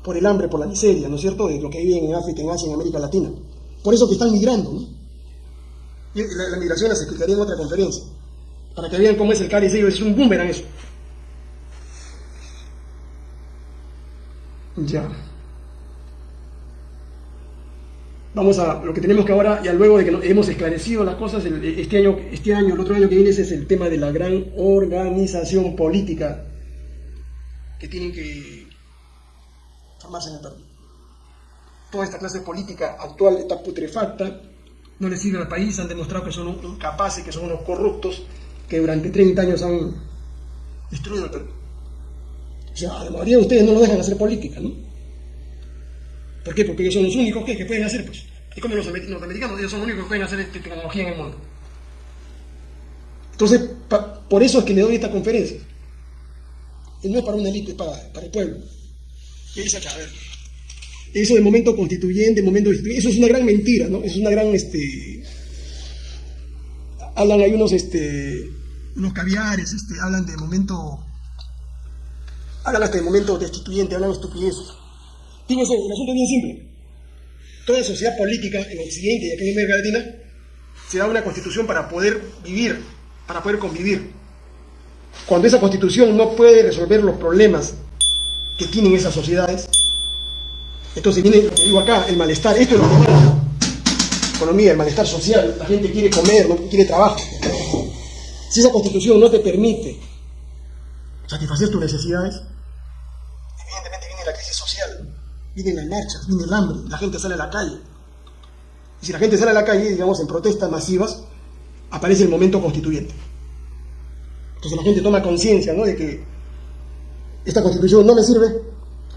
Por el hambre, por la miseria, ¿no es cierto? De lo que viven en África, en Asia, en América Latina. Por eso que están migrando, ¿no? Y la, la migración las explicaría en otra conferencia, para que vean cómo es el cáliz es un boomerang eso. Ya. Vamos a lo que tenemos que ahora, ya luego de que hemos esclarecido las cosas, este año, este año, el otro año que viene, ese es el tema de la gran organización política que tienen que formarse en el Perú. Toda esta clase política actual está putrefacta, no les sirve al país, han demostrado que son incapaces, que son unos corruptos, que durante 30 años han destruido el Perú. O sea, la mayoría de ustedes no lo dejan hacer política, ¿no? ¿Por qué? Porque ellos son los únicos que, que pueden hacer, pues. Es como los norteamericanos, ellos son los únicos que pueden hacer esta tecnología en el mundo. Entonces, por eso es que le doy esta conferencia. Y no es para una élite, es para, para el pueblo. Y dice acá, a ver eso de momento constituyente, momento eso es una gran mentira, ¿no? Es una gran, este, hablan hay unos, este, unos caviares, este, hablan de momento, hablan hasta de momento destituyente, hablan de estupideces. Digo eso, el asunto es bien simple. Toda sociedad política en Occidente y aquí en América Latina se da una constitución para poder vivir, para poder convivir. Cuando esa constitución no puede resolver los problemas que tienen esas sociedades, entonces viene lo que digo acá, el malestar. Esto es lo la economía, el malestar social. La gente quiere comer, no quiere trabajo. Si esa constitución no te permite satisfacer tus necesidades, evidentemente viene la crisis vienen las marchas, viene el hambre, la gente sale a la calle. Y si la gente sale a la calle, digamos, en protestas masivas, aparece el momento constituyente. Entonces la gente toma conciencia ¿no? de que esta constitución no me sirve,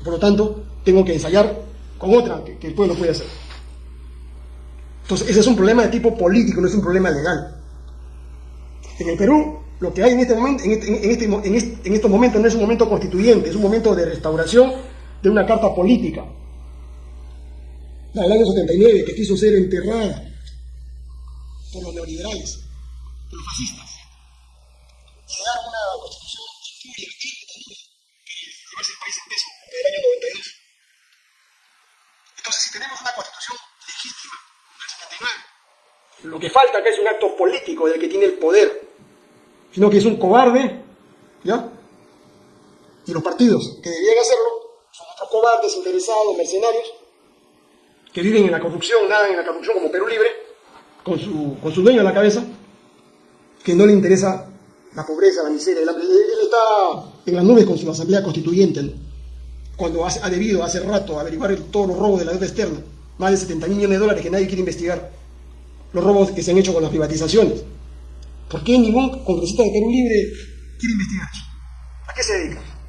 por lo tanto, tengo que ensayar con otra que, el pueblo puede hacer. Entonces, ese es un problema de tipo político, no es un problema legal. En el Perú, lo que hay en este momento, en, este, este, estos momentos no es un momento constituyente, es un momento de restauración de una carta política. La del año 79, que quiso ser enterrada por los neoliberales, por los fascistas. Y llegar a una constitución muy legítima, que además el país en el año 92. Entonces, si tenemos una constitución legítima del 79, lo que falta acá es un acto político del que tiene el poder, sino que es un cobarde, ¿ya? Y los partidos que debían hacerlo son cobardes, interesados, mercenarios, que viven en la corrupción, nadan en la corrupción como Perú Libre, con su, con su dueño a la cabeza, que no le interesa la pobreza, la miseria. Él, está en las nubes con su asamblea constituyente, cuando ha debido hace rato averiguar todos los robos de la deuda externa, más de 70 mil millones de dólares que nadie quiere investigar, los robos que se han hecho con las privatizaciones. ¿Por qué ningún congresista de Perú Libre quiere investigar? ¿A qué se dedica?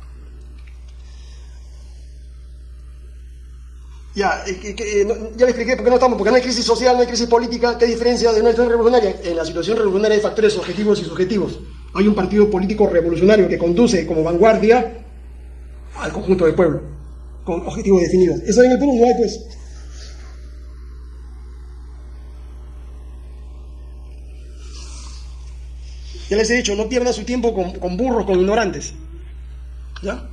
Ya, eh, ya le expliqué por qué no estamos, porque no hay crisis social, no hay crisis política, ¿qué diferencia de una situación revolucionaria? En la situación revolucionaria hay factores objetivos y subjetivos. Hay un partido político revolucionario que conduce como vanguardia al conjunto del pueblo, con objetivos definidos. Eso en el Perú no hay, pues. Ya les he dicho, no pierda su tiempo con, con burros, con ignorantes. ¿Ya?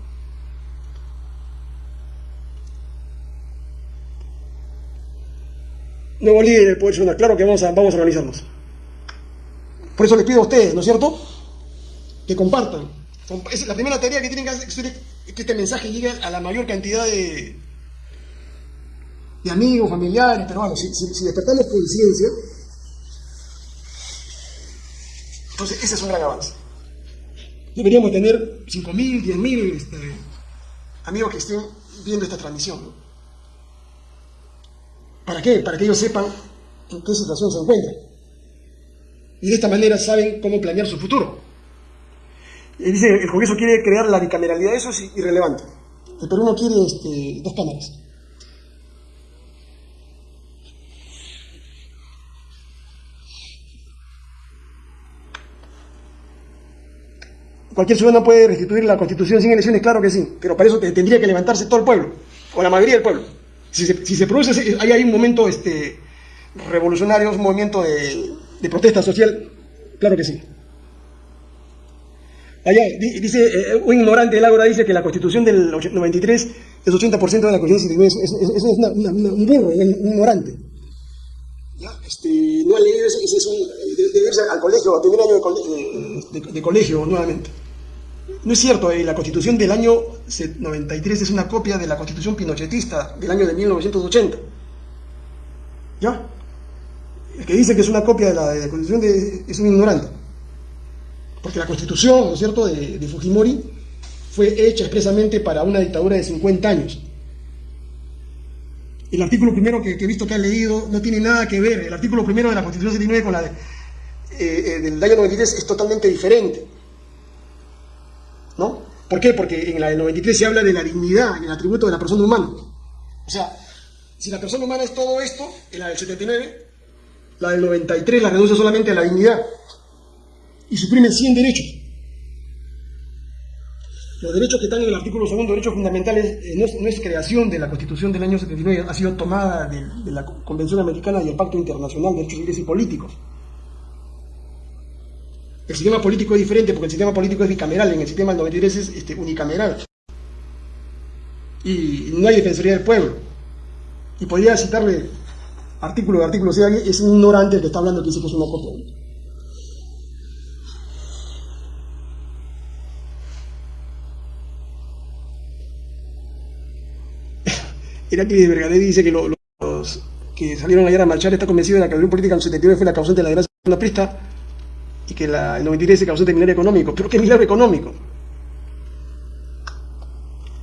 Nuevo líder del Poder Nacional. Claro que vamos a, vamos a organizarnos. Por eso les pido a ustedes, ¿no es cierto? Que compartan. La primera tarea que tienen que hacer es que este mensaje llegue a la mayor cantidad de, de amigos, familiares, pero bueno, si, si, despertamos conciencia, entonces ese es un gran avance. Deberíamos tener 5.000, 10.000 este, amigos que estén viendo esta transmisión. ¿Para qué? Para que ellos sepan en qué situación se encuentran. Y de esta manera saben cómo planear su futuro. Dice, el Congreso quiere crear la bicameralidad, eso es irrelevante. El Perú no quiere este, dos cámaras. ¿Cualquier ciudadano puede restituir la constitución sin elecciones? Claro que sí, pero para eso tendría que levantarse todo el pueblo, o la mayoría del pueblo. Si se, produce, hay, hay un momento este, revolucionario, un movimiento de, de protesta social, claro que sí. Allá, dice, eh, un ignorante del Ágora dice que la constitución del 93 es 80% de la constitución es, es, es, un burro, un ignorante. ¿Ya? Este, no ha leído, ese, es un, debe irse al colegio, al primer año de, colegio nuevamente. No es cierto, eh, la constitución del año 93 es una copia de la constitución pinochetista del año de 1980. ¿Ya? El que dice que es una copia de la, constitución de, es un ignorante. Porque la constitución, ¿no es cierto?, de, Fujimori fue hecha expresamente para una dictadura de 50 años. El artículo primero que, he visto que han leído no tiene nada que ver. El artículo primero de la Constitución 79 con la eh, eh, del año 93 es totalmente diferente. ¿No? ¿Por qué? Porque en la del 93 se habla de la dignidad el atributo de la persona humana. O sea, si la persona humana es todo esto, en la del 79, la del 93 la reduce solamente a la dignidad y suprimen 100 derechos. Los derechos que están en el artículo segundo, derechos fundamentales, eh, no, es, creación de la Constitución del año 79, ha sido tomada de, la Convención Americana y el Pacto Internacional de Derechos Civiles y Políticos. El sistema político es diferente porque el sistema político es bicameral, en el sistema del 93 es este, unicameral. Y no hay defensoría del pueblo. Y podría citarle artículo de artículo, o sea, es un ignorante el que está hablando que dice que es una copia. [LAUGHS] Heracles de Vergadé dice que los, que salieron ayer a marchar está convencido de que la política en el 79 fue la causante de la desgracia de la y que la, el 93 se causó de milagro económico. ¿Pero qué milagro económico?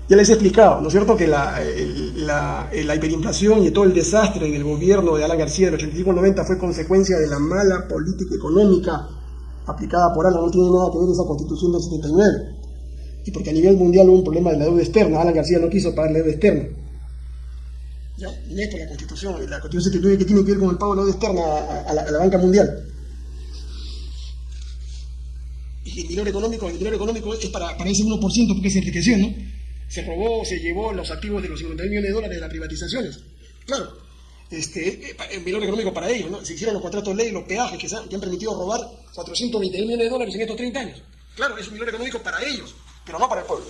Ya les he explicado, ¿no es cierto?, que la, la, la, hiperinflación y todo el desastre del gobierno de Alan García del 85 al 90 fue consecuencia de la mala política económica aplicada por Alan. No tiene nada que ver esa constitución del 79. Y porque a nivel mundial hubo un problema de la deuda externa. Alan García no quiso pagar la deuda externa. ¿ya? no es por la Constitución, la Constitución que tiene que ver con el pago de la deuda externa a, la, banca mundial. El dinero económico, el dinero económico es para, para ese 1% porque se enriqueció, ¿no? Se robó, se llevó los activos de los 50 millones de dólares de las privatizaciones. Claro, este, el dinero económico para ellos, ¿no? Se hicieron los contratos de ley, los peajes que, han permitido robar 420 millones de dólares en estos 30 años. Claro, es un dinero económico para ellos, pero no para el pueblo.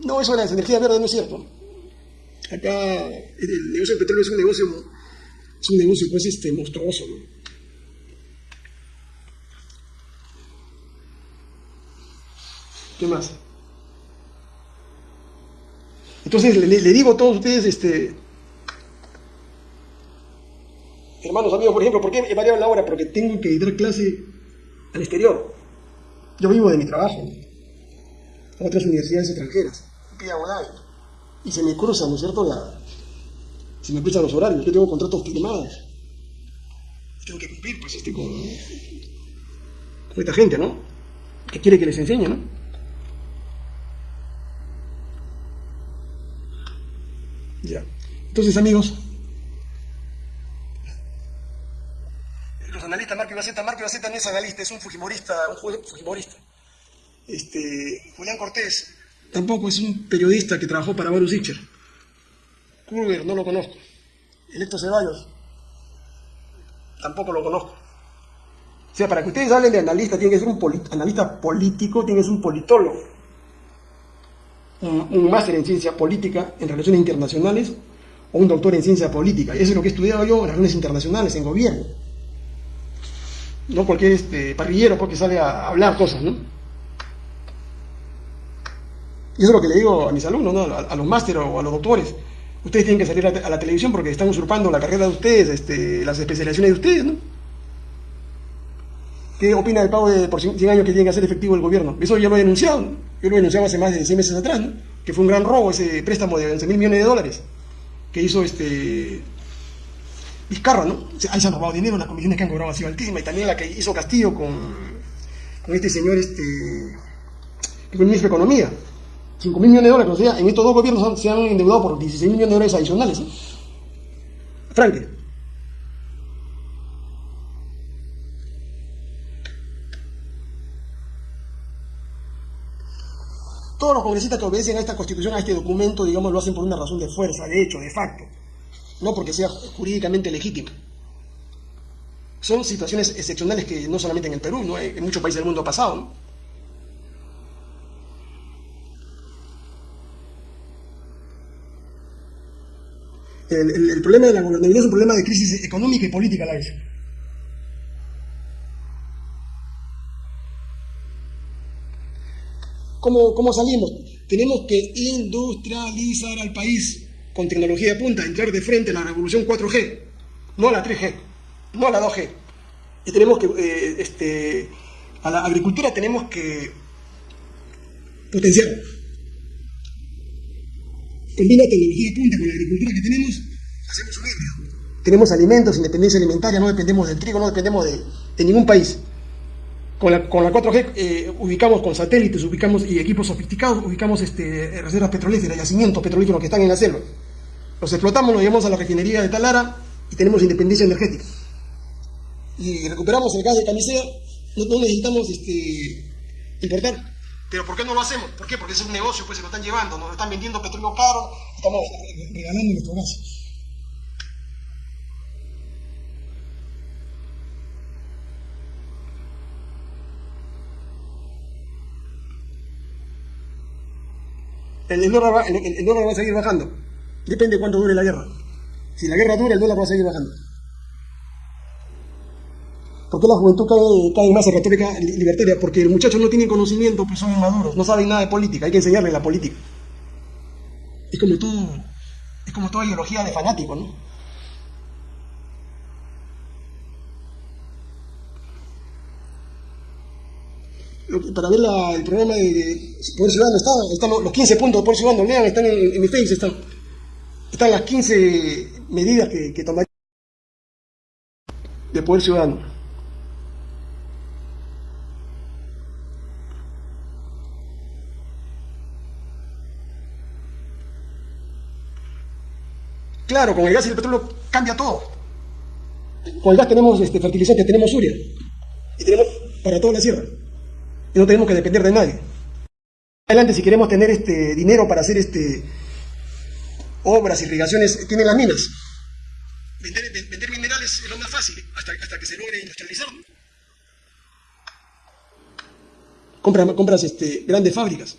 No, eso de las energías verdes no es cierto. Acá el negocio del petróleo es un negocio, es un negocio pues este, monstruoso. ¿Qué más? Entonces le, digo a todos ustedes, este, hermanos, amigos, por ejemplo, ¿por qué he variado la hora? Porque tengo que dar clase al exterior. Yo vivo de mi trabajo, a otras universidades extranjeras, y se me cruzan, ¿no es cierto? La, se me cruzan los horarios, yo tengo contratos firmados. Tengo que cumplir, pues, este, con, con esta gente, ¿no? Que quiere que les enseñe, ¿no? Ya. Entonces, amigos, los analistas, Marco Ibaceta, Marco Ibaceta no es analista, es un fujimorista, un fujimorista. Este, Julián Cortés tampoco es un periodista que trabajó para Varus. Kruger, no lo conozco. Electo Ceballos, tampoco lo conozco. O sea, para que ustedes hablen de analista, tiene que ser un analista político, tiene que ser un politólogo un, máster en ciencia política, en relaciones internacionales, o un doctor en ciencia política. Eso es lo que he estudiado yo en relaciones internacionales, en gobierno. No cualquier este, parrillero porque sale a hablar cosas, ¿no? Y eso es lo que le digo a mis alumnos, ¿no? a, los másteres o a los doctores. Ustedes tienen que salir a, la televisión porque están usurpando la carrera de ustedes, este, las especializaciones de ustedes, ¿no? ¿Qué opina del pago de por 100 años que tiene que hacer efectivo el gobierno? Eso ya lo he denunciado, yo lo he denunciado hace más de 6 meses atrás, ¿no? que fue un gran robo ese préstamo de 11 mil millones de dólares que hizo este Vizcarra, ¿no? ahí se han robado dinero, las comisiones que han cobrado han sido altísimas, y también la que hizo Castillo con, con este señor, este, que fue el ministro de Economía. 5 mil millones de dólares, o sea, en estos dos gobiernos se han endeudado por 16 mil millones de dólares adicionales. Franque. Todos los congresistas que obedecen a esta constitución, a este documento, digamos, lo hacen por una razón de fuerza, de hecho, de facto, no porque sea jurídicamente legítimo. Son situaciones excepcionales que no solamente en el Perú, ¿no? en muchos países del mundo ha pasado. El, problema de la gobernabilidad es un problema de crisis económica y política la vez. ¿Cómo, salimos? Tenemos que industrializar al país con tecnología de punta, entrar de frente a la revolución 4G, no a la 3G, no a la 2G. Y tenemos que, eh, este, a la agricultura tenemos que potenciar. Combina tecnología punta con la agricultura que tenemos, hacemos un híbrido. Tenemos alimentos, independencia alimentaria, no dependemos del trigo, no dependemos de ningún país. Con la, 4G eh, ubicamos con satélites, ubicamos y equipos sofisticados, ubicamos este, reservas petrolíferas, yacimientos petrolíferos que están en la selva. Los explotamos, los llevamos a la refinería de Talara y tenemos independencia energética. Y recuperamos el gas de camisea, no, necesitamos este, importar. Pero ¿por qué no lo hacemos? ¿Por qué? Porque es un negocio, pues se lo están llevando, nos están vendiendo petróleo caro, estamos regalando nuestro gas. el, dólar va, el, dólar va a seguir bajando. Depende de cuánto dure la guerra. Si la guerra dura, el dólar va a seguir bajando. ¿Por qué la juventud cae, más en retórica libertaria? Porque los muchachos no tienen conocimiento, pues son inmaduros, no saben nada de política, hay que enseñarles la política. Es como todo, es como toda ideología de fanático, ¿no? para ver el programa de, Poder Ciudadano, están, los 15 puntos de Poder Ciudadano, están en, mi face, están, están las 15 medidas que, que tomaría de Poder Ciudadano. Claro, con el gas y el petróleo cambia todo. Con el gas tenemos este, fertilizantes, tenemos uria. Y tenemos para toda la sierra y no tenemos que depender de nadie. Adelante, si queremos tener este dinero para hacer este obras, irrigaciones, tienen las minas. Vender, minerales es lo más fácil, hasta, hasta que se logre industrializar. Compras, compras este, grandes fábricas.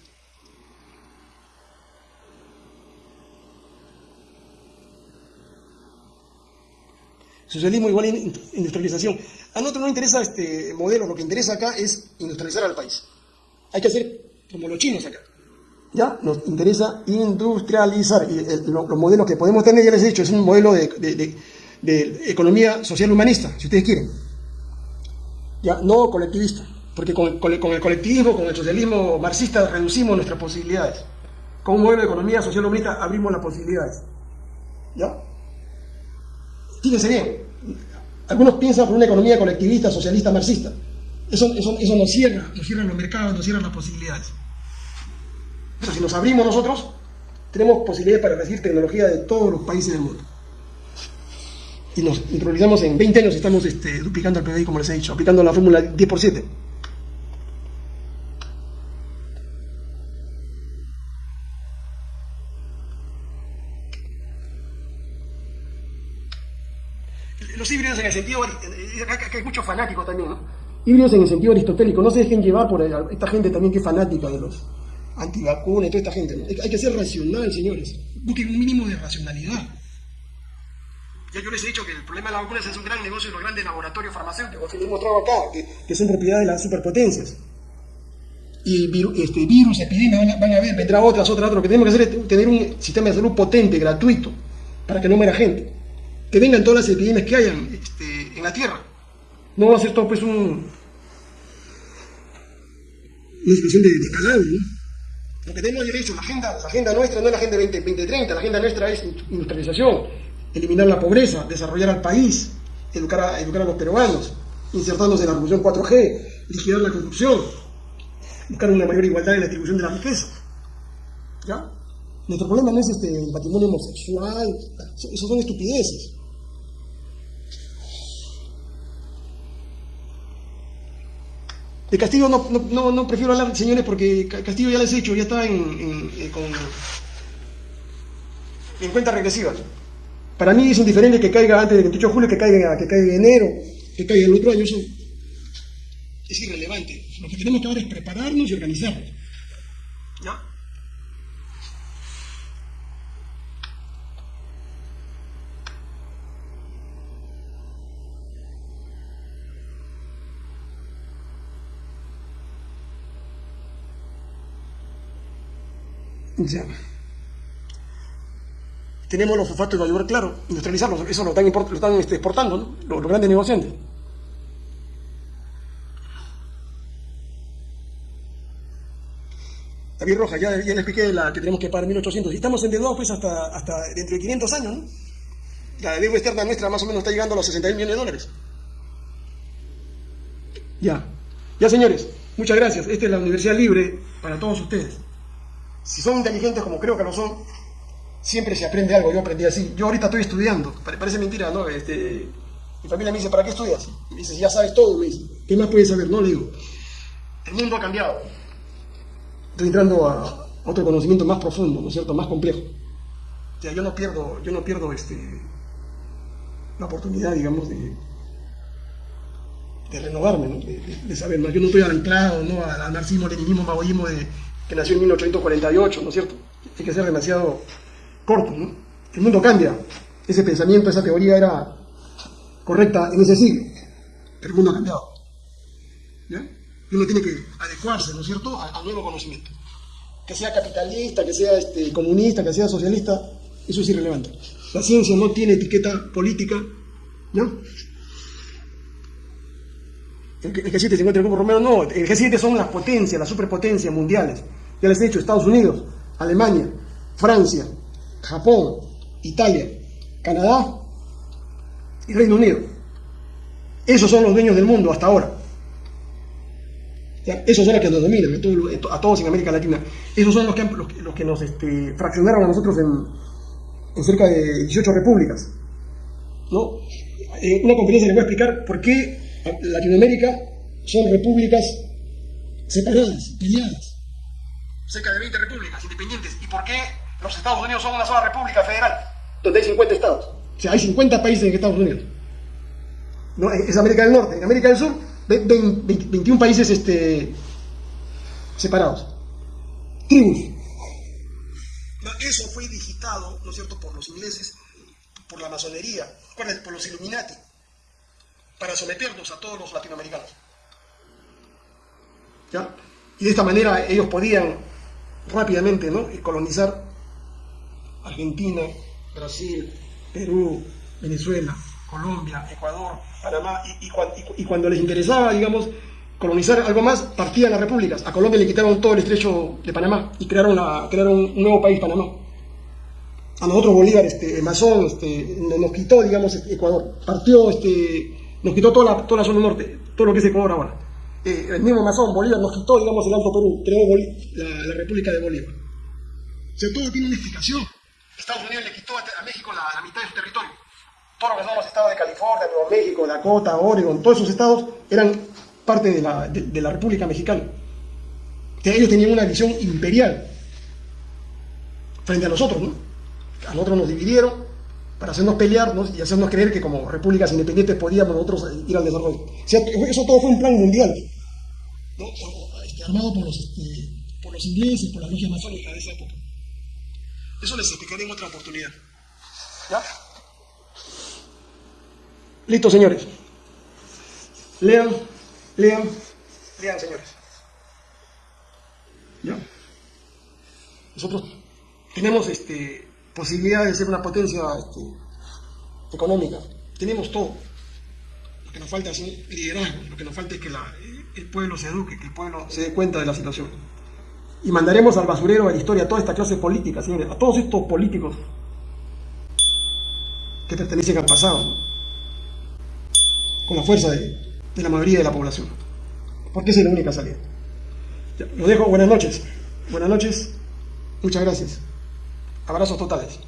Socialismo igual industrialización. A nosotros no interesa este modelo, lo que interesa acá es industrializar al país. Hay que hacer como los chinos acá. ¿Ya? Nos interesa industrializar. Y los modelos que podemos tener, ya les he dicho, es un modelo de, economía social humanista, si ustedes quieren. ¿Ya? No colectivista. Porque con, con, el colectivismo, con el socialismo marxista, reducimos nuestras posibilidades. Con un modelo de economía social humanista abrimos las posibilidades. ¿Ya? Fíjense bien, algunos piensan por una economía colectivista, socialista, marxista. Eso, eso, eso nos cierra, nos cierra los mercados, nos cierra las posibilidades. Pero si nos abrimos nosotros, tenemos posibilidades para recibir tecnología de todos los países del mundo. Y nos introducimos en 20 años, estamos este, duplicando el PBI, como les he dicho, aplicando la fórmula 10 por 7. Los híbridos en el sentido, acá hay muchos fanáticos también, ¿no? Híbridos en el sentido aristotélico, no se dejen llevar por esta gente también que es fanática de los antivacunas y toda esta gente. ¿no? Hay que ser racional, señores. Busquen un mínimo de racionalidad. Ya yo les he dicho que el problema de las vacunas es un gran negocio de los grandes laboratorios farmacéuticos que les he mostrado acá, que, son propiedad de las superpotencias. Y este, virus, epidemias van a, van a ver, vendrá otras, otras, otras. Lo que tenemos que hacer es tener un sistema de salud potente, gratuito, para que no muera gente que vengan todas las epidemias que hayan este, en la Tierra. No va a ser todo pues un, una situación de, de ¿no? Lo que tenemos derecho, la agenda, la agenda nuestra no es la agenda 20, 2030, la agenda nuestra es industrialización, eliminar la pobreza, desarrollar al país, educar a, educar a los peruanos, insertándose en la revolución 4G, liquidar la corrupción, buscar una mayor igualdad en la distribución de la riqueza. ¿Ya? Nuestro problema no es este, el patrimonio homosexual, eso son estupideces. De Castillo no, no, no, prefiero hablar, señores, porque Castillo ya les he hecho, ya está en, con, en cuenta regresiva. Para mí es indiferente que caiga antes del 28 de julio, que caiga, que caiga en enero, que caiga el otro año, eso es irrelevante. Lo que tenemos que hacer es prepararnos y organizarnos. ¿Ya? Ya. Tenemos los fosfatos de ayudar, claro, industrializarlos, eso lo están, lo están este, exportando, ¿no? los, grandes negociantes. David Roja, ya, ya le expliqué la que tenemos que pagar 1.800. Y estamos endeudados pues hasta, hasta dentro de 500 años, ¿no? La deuda externa nuestra más o menos está llegando a los 60 millones de dólares. Ya. Ya, señores, muchas gracias. Esta es la Universidad Libre para todos ustedes si son inteligentes como creo que lo son, siempre se aprende algo. Yo aprendí así. Yo ahorita estoy estudiando. Parece mentira, ¿no? Este, mi familia me dice, ¿para qué estudias? Me dice, ya sabes todo. Dice, ¿qué más puedes saber? No, le digo. El mundo ha cambiado. Estoy entrando a otro conocimiento más profundo, ¿no es cierto? Más complejo. O sea, yo no pierdo, yo no pierdo este, la oportunidad, digamos, de, renovarme, ¿no? de, saber más. Yo no estoy anclado ¿no? al marxismo, leninismo, maoísmo de que nació en 1848, ¿no es cierto? Hay que ser demasiado corto, ¿no? El mundo cambia. Ese pensamiento, esa teoría era correcta en ese siglo, pero el mundo ha cambiado. ¿Ya? Uno tiene que adecuarse, ¿no es cierto?, al, nuevo conocimiento. Que sea capitalista, que sea este, comunista, que sea socialista, eso es irrelevante. La ciencia no tiene etiqueta política, ¿no? El, G7 se encuentra en el grupo romero, no, el G7 son las potencias, las superpotencias mundiales. Ya les he dicho, Estados Unidos, Alemania, Francia, Japón, Italia, Canadá y Reino Unido. Esos son los dueños del mundo hasta ahora. esos son los que nos dominan, a todos en América Latina. Esos son los que, los, que nos este, fraccionaron a nosotros en, cerca de 18 repúblicas. ¿no? En una conferencia les voy a explicar por qué Latinoamérica son repúblicas separadas, peleadas cerca de 20 repúblicas independientes. ¿Y por qué los Estados Unidos son una sola república federal? Donde hay 50 estados. O sea, hay 50 países en Estados Unidos. No, es América del Norte. En América del Sur, 21 países este, separados. Tribus. Eso fue digitado, ¿no es cierto?, por los ingleses por la masonería, por los Illuminati, para someternos a todos los latinoamericanos. ¿Ya? Y de esta manera ellos podían rápidamente ¿no? colonizar Argentina, Brasil, Perú, Venezuela, Colombia, Ecuador, Panamá, y, y, cuando les interesaba, digamos, colonizar algo más, partían las repúblicas. A Colombia le quitaron todo el estrecho de Panamá y crearon, la, crearon un nuevo país, Panamá. A nosotros Bolívar, este, masón, este, nos quitó, digamos, Ecuador. Partió, este, nos quitó toda la, toda la zona norte, todo lo que es Ecuador ahora. Eh, el mismo masón, Bolívar, nos quitó, digamos, el Alto Perú, creó la, la, República de Bolívar. O sea, todo tiene una explicación. Estados Unidos le quitó a, México la, mitad de su territorio. Todos los estados de California, Nuevo México, Dakota, Oregon, todos esos estados eran parte de la, de, la República Mexicana. ellos tenían una visión imperial frente a nosotros, ¿no? A nosotros nos dividieron para hacernos pelearnos y hacernos creer que como repúblicas independientes podíamos nosotros ir al desarrollo. O eso todo fue un plan mundial, ¿no? Este, armado por los, este, por los ingleses, por las logias masónicas de esa época. Eso les explicaré en otra oportunidad. ¿Ya? Listo, señores. Lean Lean, lean, señores. ¿Ya? Nosotros tenemos este, posibilidad de ser una potencia este, económica. Tenemos todo. Lo que nos falta es un liderazgo. Lo que nos falta es que el pueblo se eduque, que el pueblo se dé cuenta de la situación. Y mandaremos al basurero de la historia a toda esta clase política, señores, a todos estos políticos que pertenecen al pasado, con la fuerza de, la mayoría de la población. Porque esa es la única salida. lo dejo, buenas noches. Buenas noches, muchas gracias. Abrazos totales.